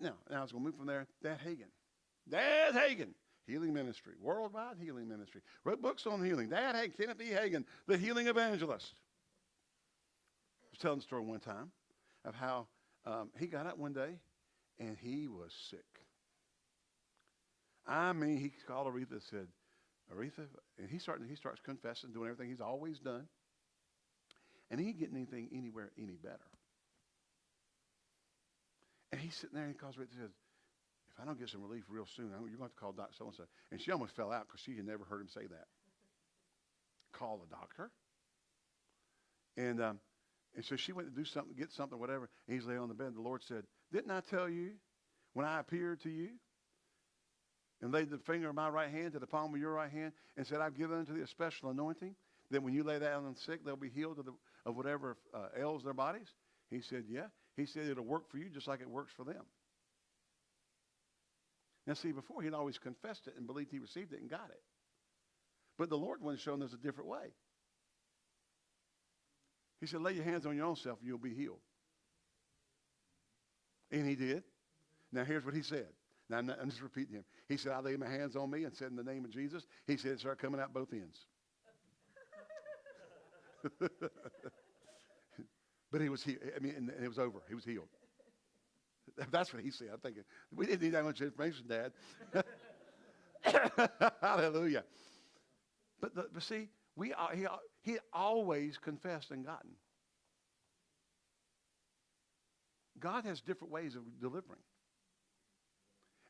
Now, now I was going to move from there. Dad Hagin. Dad Hagin. Healing Ministry, Worldwide Healing Ministry. Wrote books on healing. Dad Hagin, Kenneth E. Hagin, the healing evangelist. Was telling the story one time of how um, he got up one day and he was sick. I mean, he called Oretha and said, Oretha, and he started, he starts confessing, doing everything he's always done. And he ain't getting anything anywhere any better. And he's sitting there and he calls Oretha and says, if I don't get some relief real soon, I'm- you're going to have to call Dr. So-and-so. And she almost fell out because she had never heard him say that. Call the doctor. And, um, and so she went to do something, get something, whatever. And he's laying on the bed. The Lord said, didn't I tell you when I appeared to you and laid the finger of my right hand to the palm of your right hand and said, I've given unto thee a special anointing that when you lay that on the sick, they'll be healed of, the, of whatever uh, ails their bodies? He said, yeah. He said, it'll work for you just like it works for them. Now, see, before he'd always confessed it and believed he received it and got it. But the Lord wanted to show him there's a different way. He said, lay your hands on your own self and you'll be healed. And he did. Now, here's what he said. Now, I'm, just repeating him. He said, I laid my hands on me and said, in the name of Jesus. He said, it started coming out both ends. but he was, healed. I mean, and it was over. He was healed. That's what he said. I'm thinking, we didn't need that much information, Dad. Hallelujah. But, but see, we, he, he always confessed and gotten. God has different ways of delivering.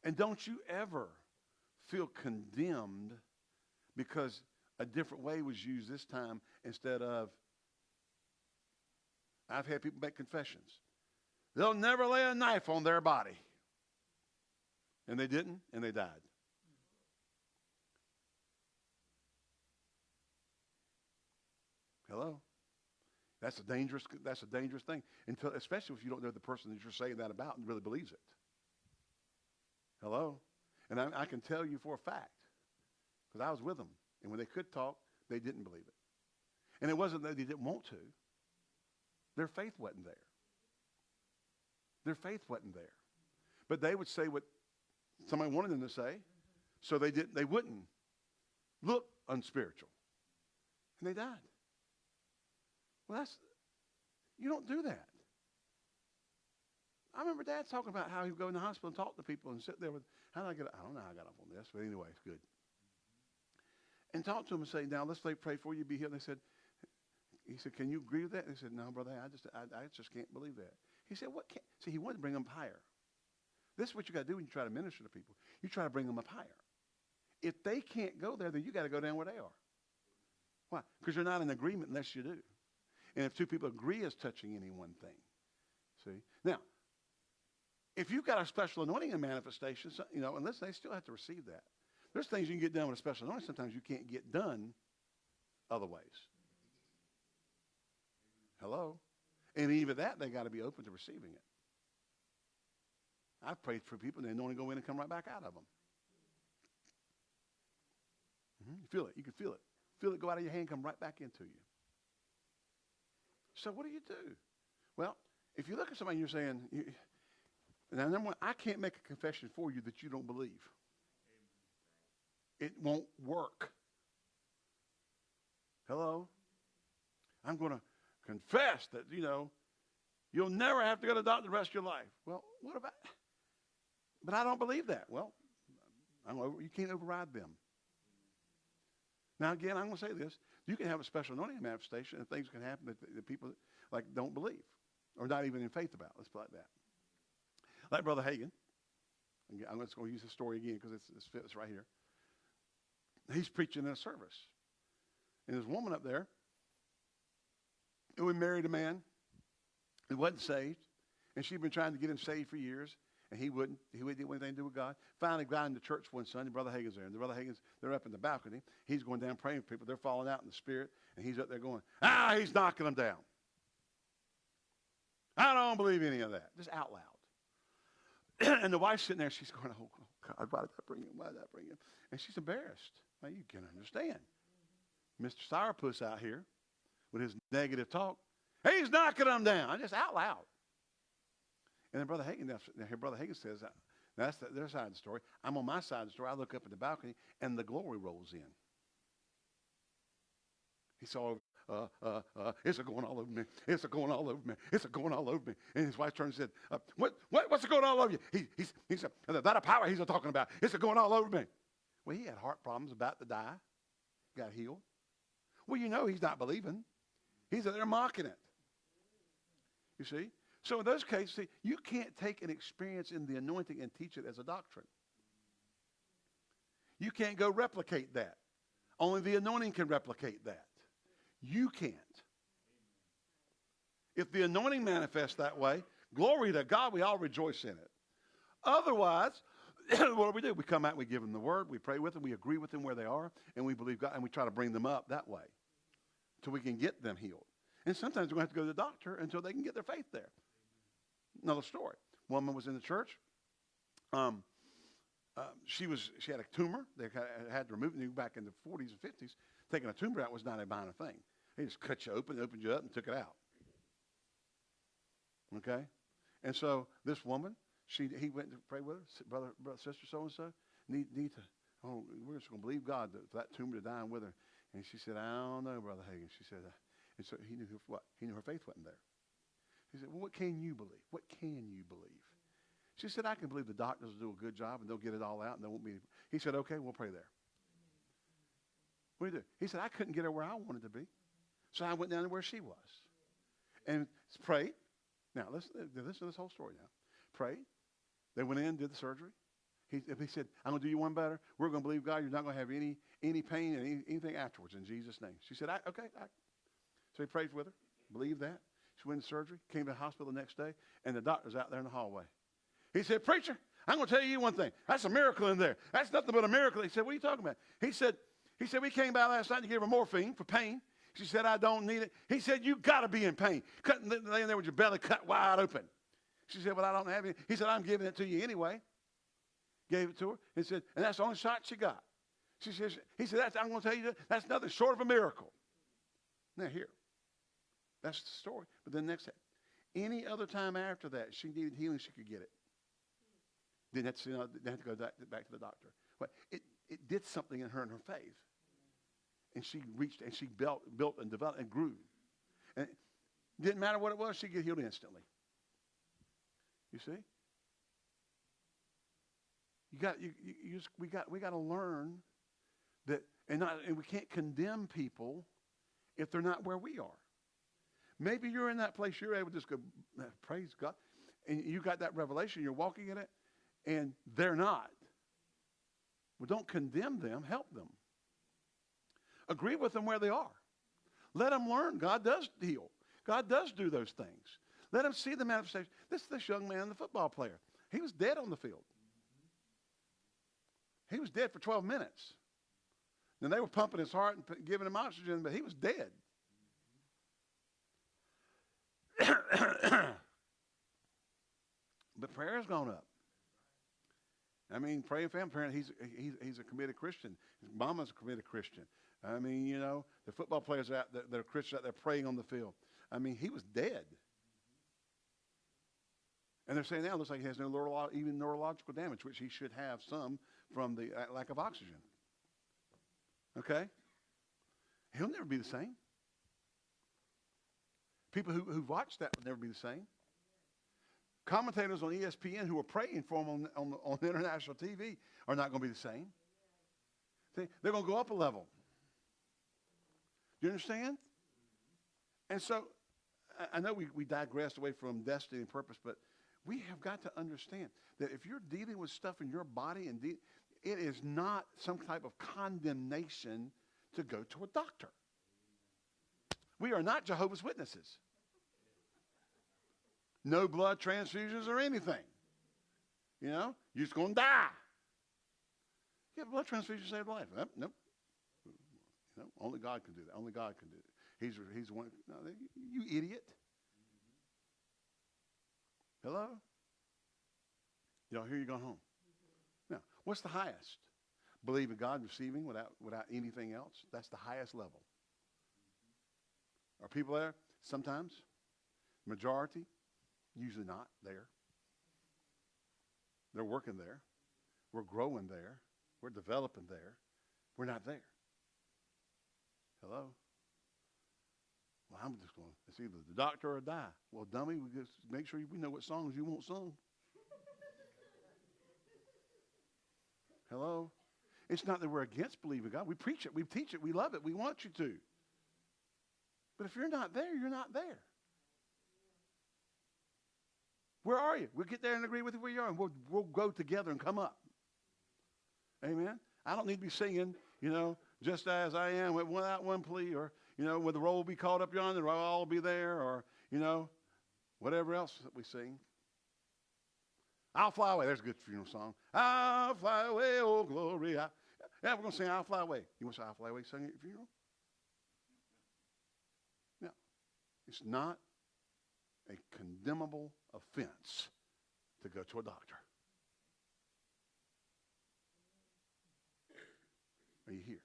And don't you ever feel condemned because a different way was used this time instead of, I've had people make confessions. They'll never lay a knife on their body. And they didn't, and they died. Hello? That's a dangerous, that's a dangerous thing. Until, especially if you don't know the person that you're saying that about and really believes it. Hello? And I, I can tell you for a fact, because I was with them. And when they could talk, they didn't believe it. And it wasn't that they didn't want to. Their faith wasn't there. Their faith wasn't there. But they would say what somebody wanted them to say, so they didn't they wouldn't look unspiritual. And they died. Well, that's you don't do that. I remember Dad talking about how he would go in the hospital and talk to people and sit there with how did I get I don't know how I got up on this, but anyway, it's good. And talk to them and say, now let's pray for you, be healed. They said, he said, can you agree with that? They said, no, brother, I just I, I just can't believe that. He said, what can't see he wanted to bring them up higher. This is what you got to do when you try to minister to people. You try to bring them up higher. If they can't go there, then you got to go down where they are. Why? Because you're not in agreement unless you do. And if two people agree as touching any one thing. See? Now, if you've got a special anointing and manifestation, you know, and listen, they still have to receive that. There's things you can get done with a special anointing. Sometimes you can't get done other ways. Hello? And even that, they got to be open to receiving it. I've prayed for people, and they only go in and come right back out of them. Mhm. You feel it. You can feel it. Feel it go out of your hand, come right back into you. So what do you do? Well, if you look at somebody you're saying, you, now number one, I can't make a confession for you that you don't believe. It won't work. Hello? I'm going to confess that, you know, you'll never have to go to the doctor the rest of your life. Well, what about, but I don't believe that. Well, over, you can't override them. Now, again, I'm going to say this. You can have a special anointing manifestation and things can happen that, that people like don't believe or not even in faith about. Let's put it like that. Like Brother Hagin. I'm just going to use his story again because it's, it's right here. He's preaching in a service. And there's a woman up there who married a man who wasn't saved. And she'd been trying to get him saved for years. And he wouldn't. He wouldn't do anything to do with God. Finally got into church one Sunday. Brother Hagin's there. And the Brother Hagin's, they're up in the balcony. He's going down praying for people. They're falling out in the spirit. And he's up there going, ah, he's knocking them down. I don't believe any of that. Just out loud. and the wife's sitting there. She's going, oh, God, why did I bring him? Why did I bring him? And she's embarrassed. Now, you can understand. Mr. Sourpuss out here with his negative talk. He's knocking them down. Just out loud. And then Brother Hagin, now here Brother Hagin says, uh, that's the, their side of the story. I'm on my side of the story. I look up at the balcony, and the glory rolls in. He saw, uh, uh, uh, it's a going all over me. It's a going all over me. It's a going all over me. And his wife turned and said, uh, what, what, what's a going all over you? He, he's, he said, that a power he's a talking about. It's a going all over me. Well, he had heart problems, about to die, got healed. Well, you know he's not believing. He's there mocking it. You see? So in those cases, see, you can't take an experience in the anointing and teach it as a doctrine. You can't go replicate that. Only the anointing can replicate that. You can't. If the anointing manifests that way, glory to God, we all rejoice in it. Otherwise, what do we do? We come out, we give them the word, we pray with them, we agree with them where they are, and we believe God, and we try to bring them up that way till we can get them healed. And sometimes we're going to have to go to the doctor until they can get their faith there. Another story. Woman was in the church. Um, uh, she was she had a tumor. They had, to remove it back in the 40s and 50s. Taking a tumor out was not a minor thing. They just cut you open, opened you up, and took it out. Okay, and so this woman, she he went to pray with her, brother, brother, sister, so and so. Need need to. Oh, we're just going to believe God that, for that tumor to die with her. And she said, I don't know, brother Hagin. She said, uh, and so he knew her, what? He knew her faith wasn't there. He said, well, what can you believe? What can you believe? She said, I can believe the doctors will do a good job and they'll get it all out and there won't be. He said, okay, we'll pray there. What do you do? He said, I couldn't get her where I wanted to be. So I went down to where she was and prayed. Now, listen, listen to this whole story now. Prayed. They went in, did the surgery. He, he said, I'm going to do you one better. We're going to believe God. You're not going to have any, any pain and any, anything afterwards in Jesus' name. She said, I, okay. I. So he prayed with her, believed that. She went to surgery, came to the hospital the next day, and the doctor's out there in the hallway. He said, Preacher, I'm going to tell you one thing. That's a miracle in there. That's nothing but a miracle. He said, What are you talking about? He said, he said, We came by last night to give her morphine for pain. She said, I don't need it. He said, You got to be in pain. Cutting, laying there with your belly cut wide open. She said, Well, I don't have it. He said, I'm giving it to you anyway. Gave it to her. He said, And that's the only shot she got. She says, He said, that's, I'm going to tell you, that's nothing short of a miracle. Now, here. That's the story. But then next, any other time after that, she needed healing, she could get it. Then that's you know, didn't have to go back, back to the doctor. But it, it did something in her and her faith. And she reached and she built, built and developed and grew. And it didn't matter what it was, she'd get healed instantly. You see? You got you, you, you just, we got we got to learn that and not and we can't condemn people if they're not where we are. Maybe you're in that place, you're able to just go, praise God. And you got that revelation, you're walking in it, and they're not. Well, don't condemn them, help them. Agree with them where they are. Let them learn. God does heal. God does do those things. Let them see the manifestation. This this young man, the football player. He was dead on the field. He was dead for 12 minutes. And they were pumping his heart and giving him oxygen, but he was dead. but prayer has gone up. I mean, praying for him. Apparently, he's, he's, he's a committed Christian. His mama's a committed Christian. I mean, you know, the football players out that are Christians out there praying on the field. I mean, he was dead. And they're saying now it looks like he has no neurolo- even neurological damage, which he should have some from the uh, lack of oxygen. Okay? He'll never be the same. People who, who watch that will never be the same. Commentators on ESPN who are praying for him on, on, on international TV are not going to be the same. See, they're going to go up a level. Do you understand? And so I- I know we, we digressed away from destiny and purpose, but we have got to understand that if you're dealing with stuff in your body and it is not some type of condemnation to go to a doctor. We are not Jehovah's Witnesses. No blood transfusions or anything. You know, you're just going to die. Yeah, blood transfusion saved life. Nope, nope. Only God can do that. Only God can do it. He's he's one. No, you idiot. Hello. Y'all hear you going home? Now, what's the highest? Believe in God, receiving without without anything else. That's the highest level. Are people there? Sometimes. Majority, usually not there. They're working there. We're growing there. We're developing there. We're not there. Hello? Well, I'm just going, it's either the doctor or die. Well, dummy, we just make sure we know what songs you want sung. Hello? It's not that we're against believing God. We preach it, we teach it, we love it, we want you to. But if you're not there, you're not there. Where are you? We'll get there and agree with you where you are, and we'll, we'll go together and come up. Amen. I don't need to be singing, you know, just as I am, without one plea, or, you know, with the roll be called up yonder, I'll all be there, or, you know, whatever else that we sing. I'll fly away. There's a good funeral song. I'll fly away, oh glory. I, yeah, we're going to sing I'll fly away. You want to say I'll fly away sing at your funeral? No. It's not a condemnable offense to go to a doctor. Are you here?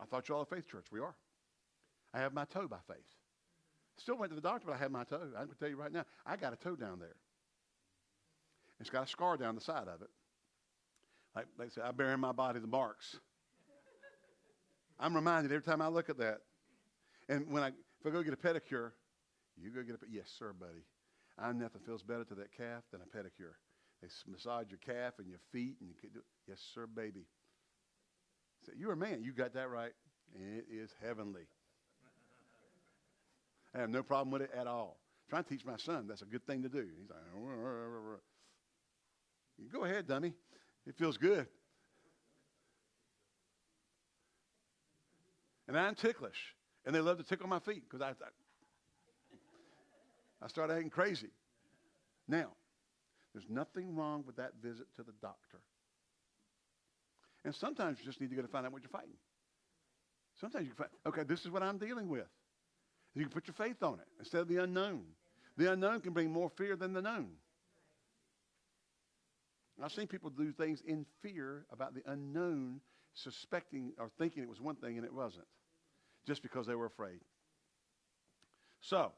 I thought you all a faith church. We are. I have my toe by faith. Still went to the doctor, but I have my toe. I can tell you right now, I got a toe down there. It's got a scar down the side of it. Like they say, I bear in my body the marks. I'm reminded every time I look at that. And when I, if I go get a pedicure, you go get a, yes, sir, buddy. I nothing feels better to that calf than a pedicure. They massage your calf and your feet, and you can do, yes, sir, baby. So you're a man. You got that right. It is heavenly. I have no problem with it at all. trying to teach my son that's a good thing to do. He's like, you go ahead, dummy. It feels good. And I'm ticklish. And they love to tickle my feet because I, I, I start acting crazy. Now, there's nothing wrong with that visit to the doctor. And sometimes you just need to go to find out what you're fighting. Sometimes you can find, okay, this is what I'm dealing with. You can put your faith on it instead of the unknown. The unknown can bring more fear than the known. I've seen people do things in fear about the unknown, suspecting or thinking it was one thing and it wasn't, just because they were afraid. So,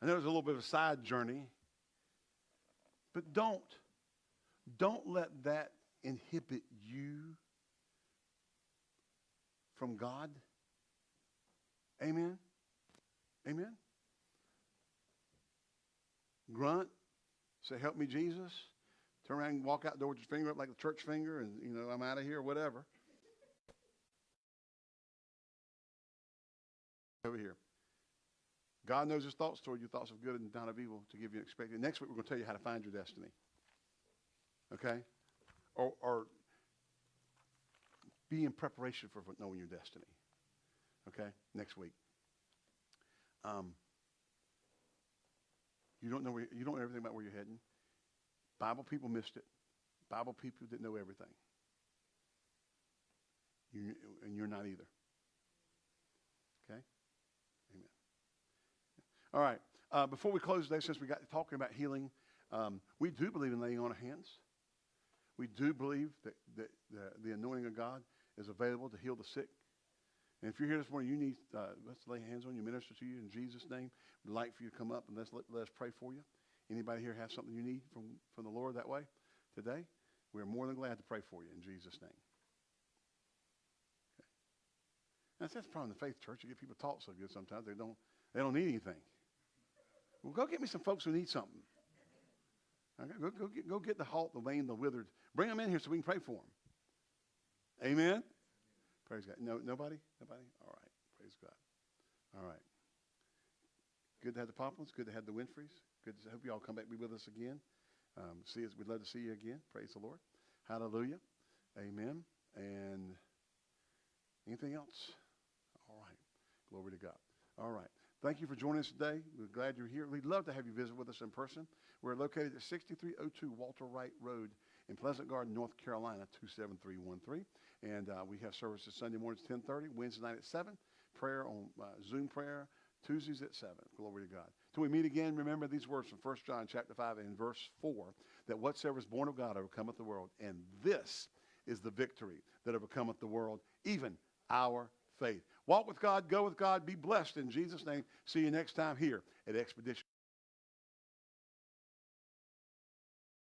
I know it was a little bit of a side journey, but don't, don't let that inhibit you from God. Amen. Amen. Grunt. Say, help me, Jesus. Turn around and walk out the door with your finger up like the church finger, and, you know, I'm out of here, whatever. Over here. God knows his thoughts toward you, thoughts of good and not of evil, to give you an expected. Next week, we're going to tell you how to find your destiny. Okay? Or, or be in preparation for knowing your destiny. Okay? Next week. Um, you don't know where, you don't know everything about where you're heading. Bible people missed it. Bible people didn't know everything. You, and you're not either. Okay? Amen. All right. Uh, before we close today, since we got talking about healing, um, we do believe in laying on of hands. We do believe that, that the, the anointing of God is available to heal the sick. And if you're here this morning, you need, uh, let's lay hands on you, minister to you in Jesus' name. We'd like for you to come up and let's, let, let us pray for you. Anybody here have something you need from, from the Lord that way today? We're more than glad to pray for you in Jesus' name. Okay. That's, that's the problem in the faith church. You get people taught so good sometimes they don't, they don't need anything. Well, go get me some folks who need something. Okay, go, go, get, go get the halt, the lame, the withered. Bring them in here so we can pray for them. Amen? Praise God. No, nobody? Nobody? All right. Praise God. All right. Good to have the Poplins. Good to have the Winfreys. Good to hope you all come back be with us again. Um, see us. We'd love to see you again. Praise the Lord. Hallelujah. Amen. And anything else? All right. Glory to God. All right. Thank you for joining us today. We're glad you're here. We'd love to have you visit with us in person. We're located at 6302 Walter Wright Road in Pleasant Garden, North Carolina, 27313. And uh, we have services Sunday mornings 1030, Wednesday night at 7, prayer on uh, Zoom prayer Tuesdays at 7. Glory to God. Till we meet again, remember these words from 1 John chapter 5 and verse 4, that whatsoever is born of God overcometh the world. And this is the victory that overcometh the world, even our faith. Walk with God, go with God, be blessed in Jesus' name. See you next time here at Expedition.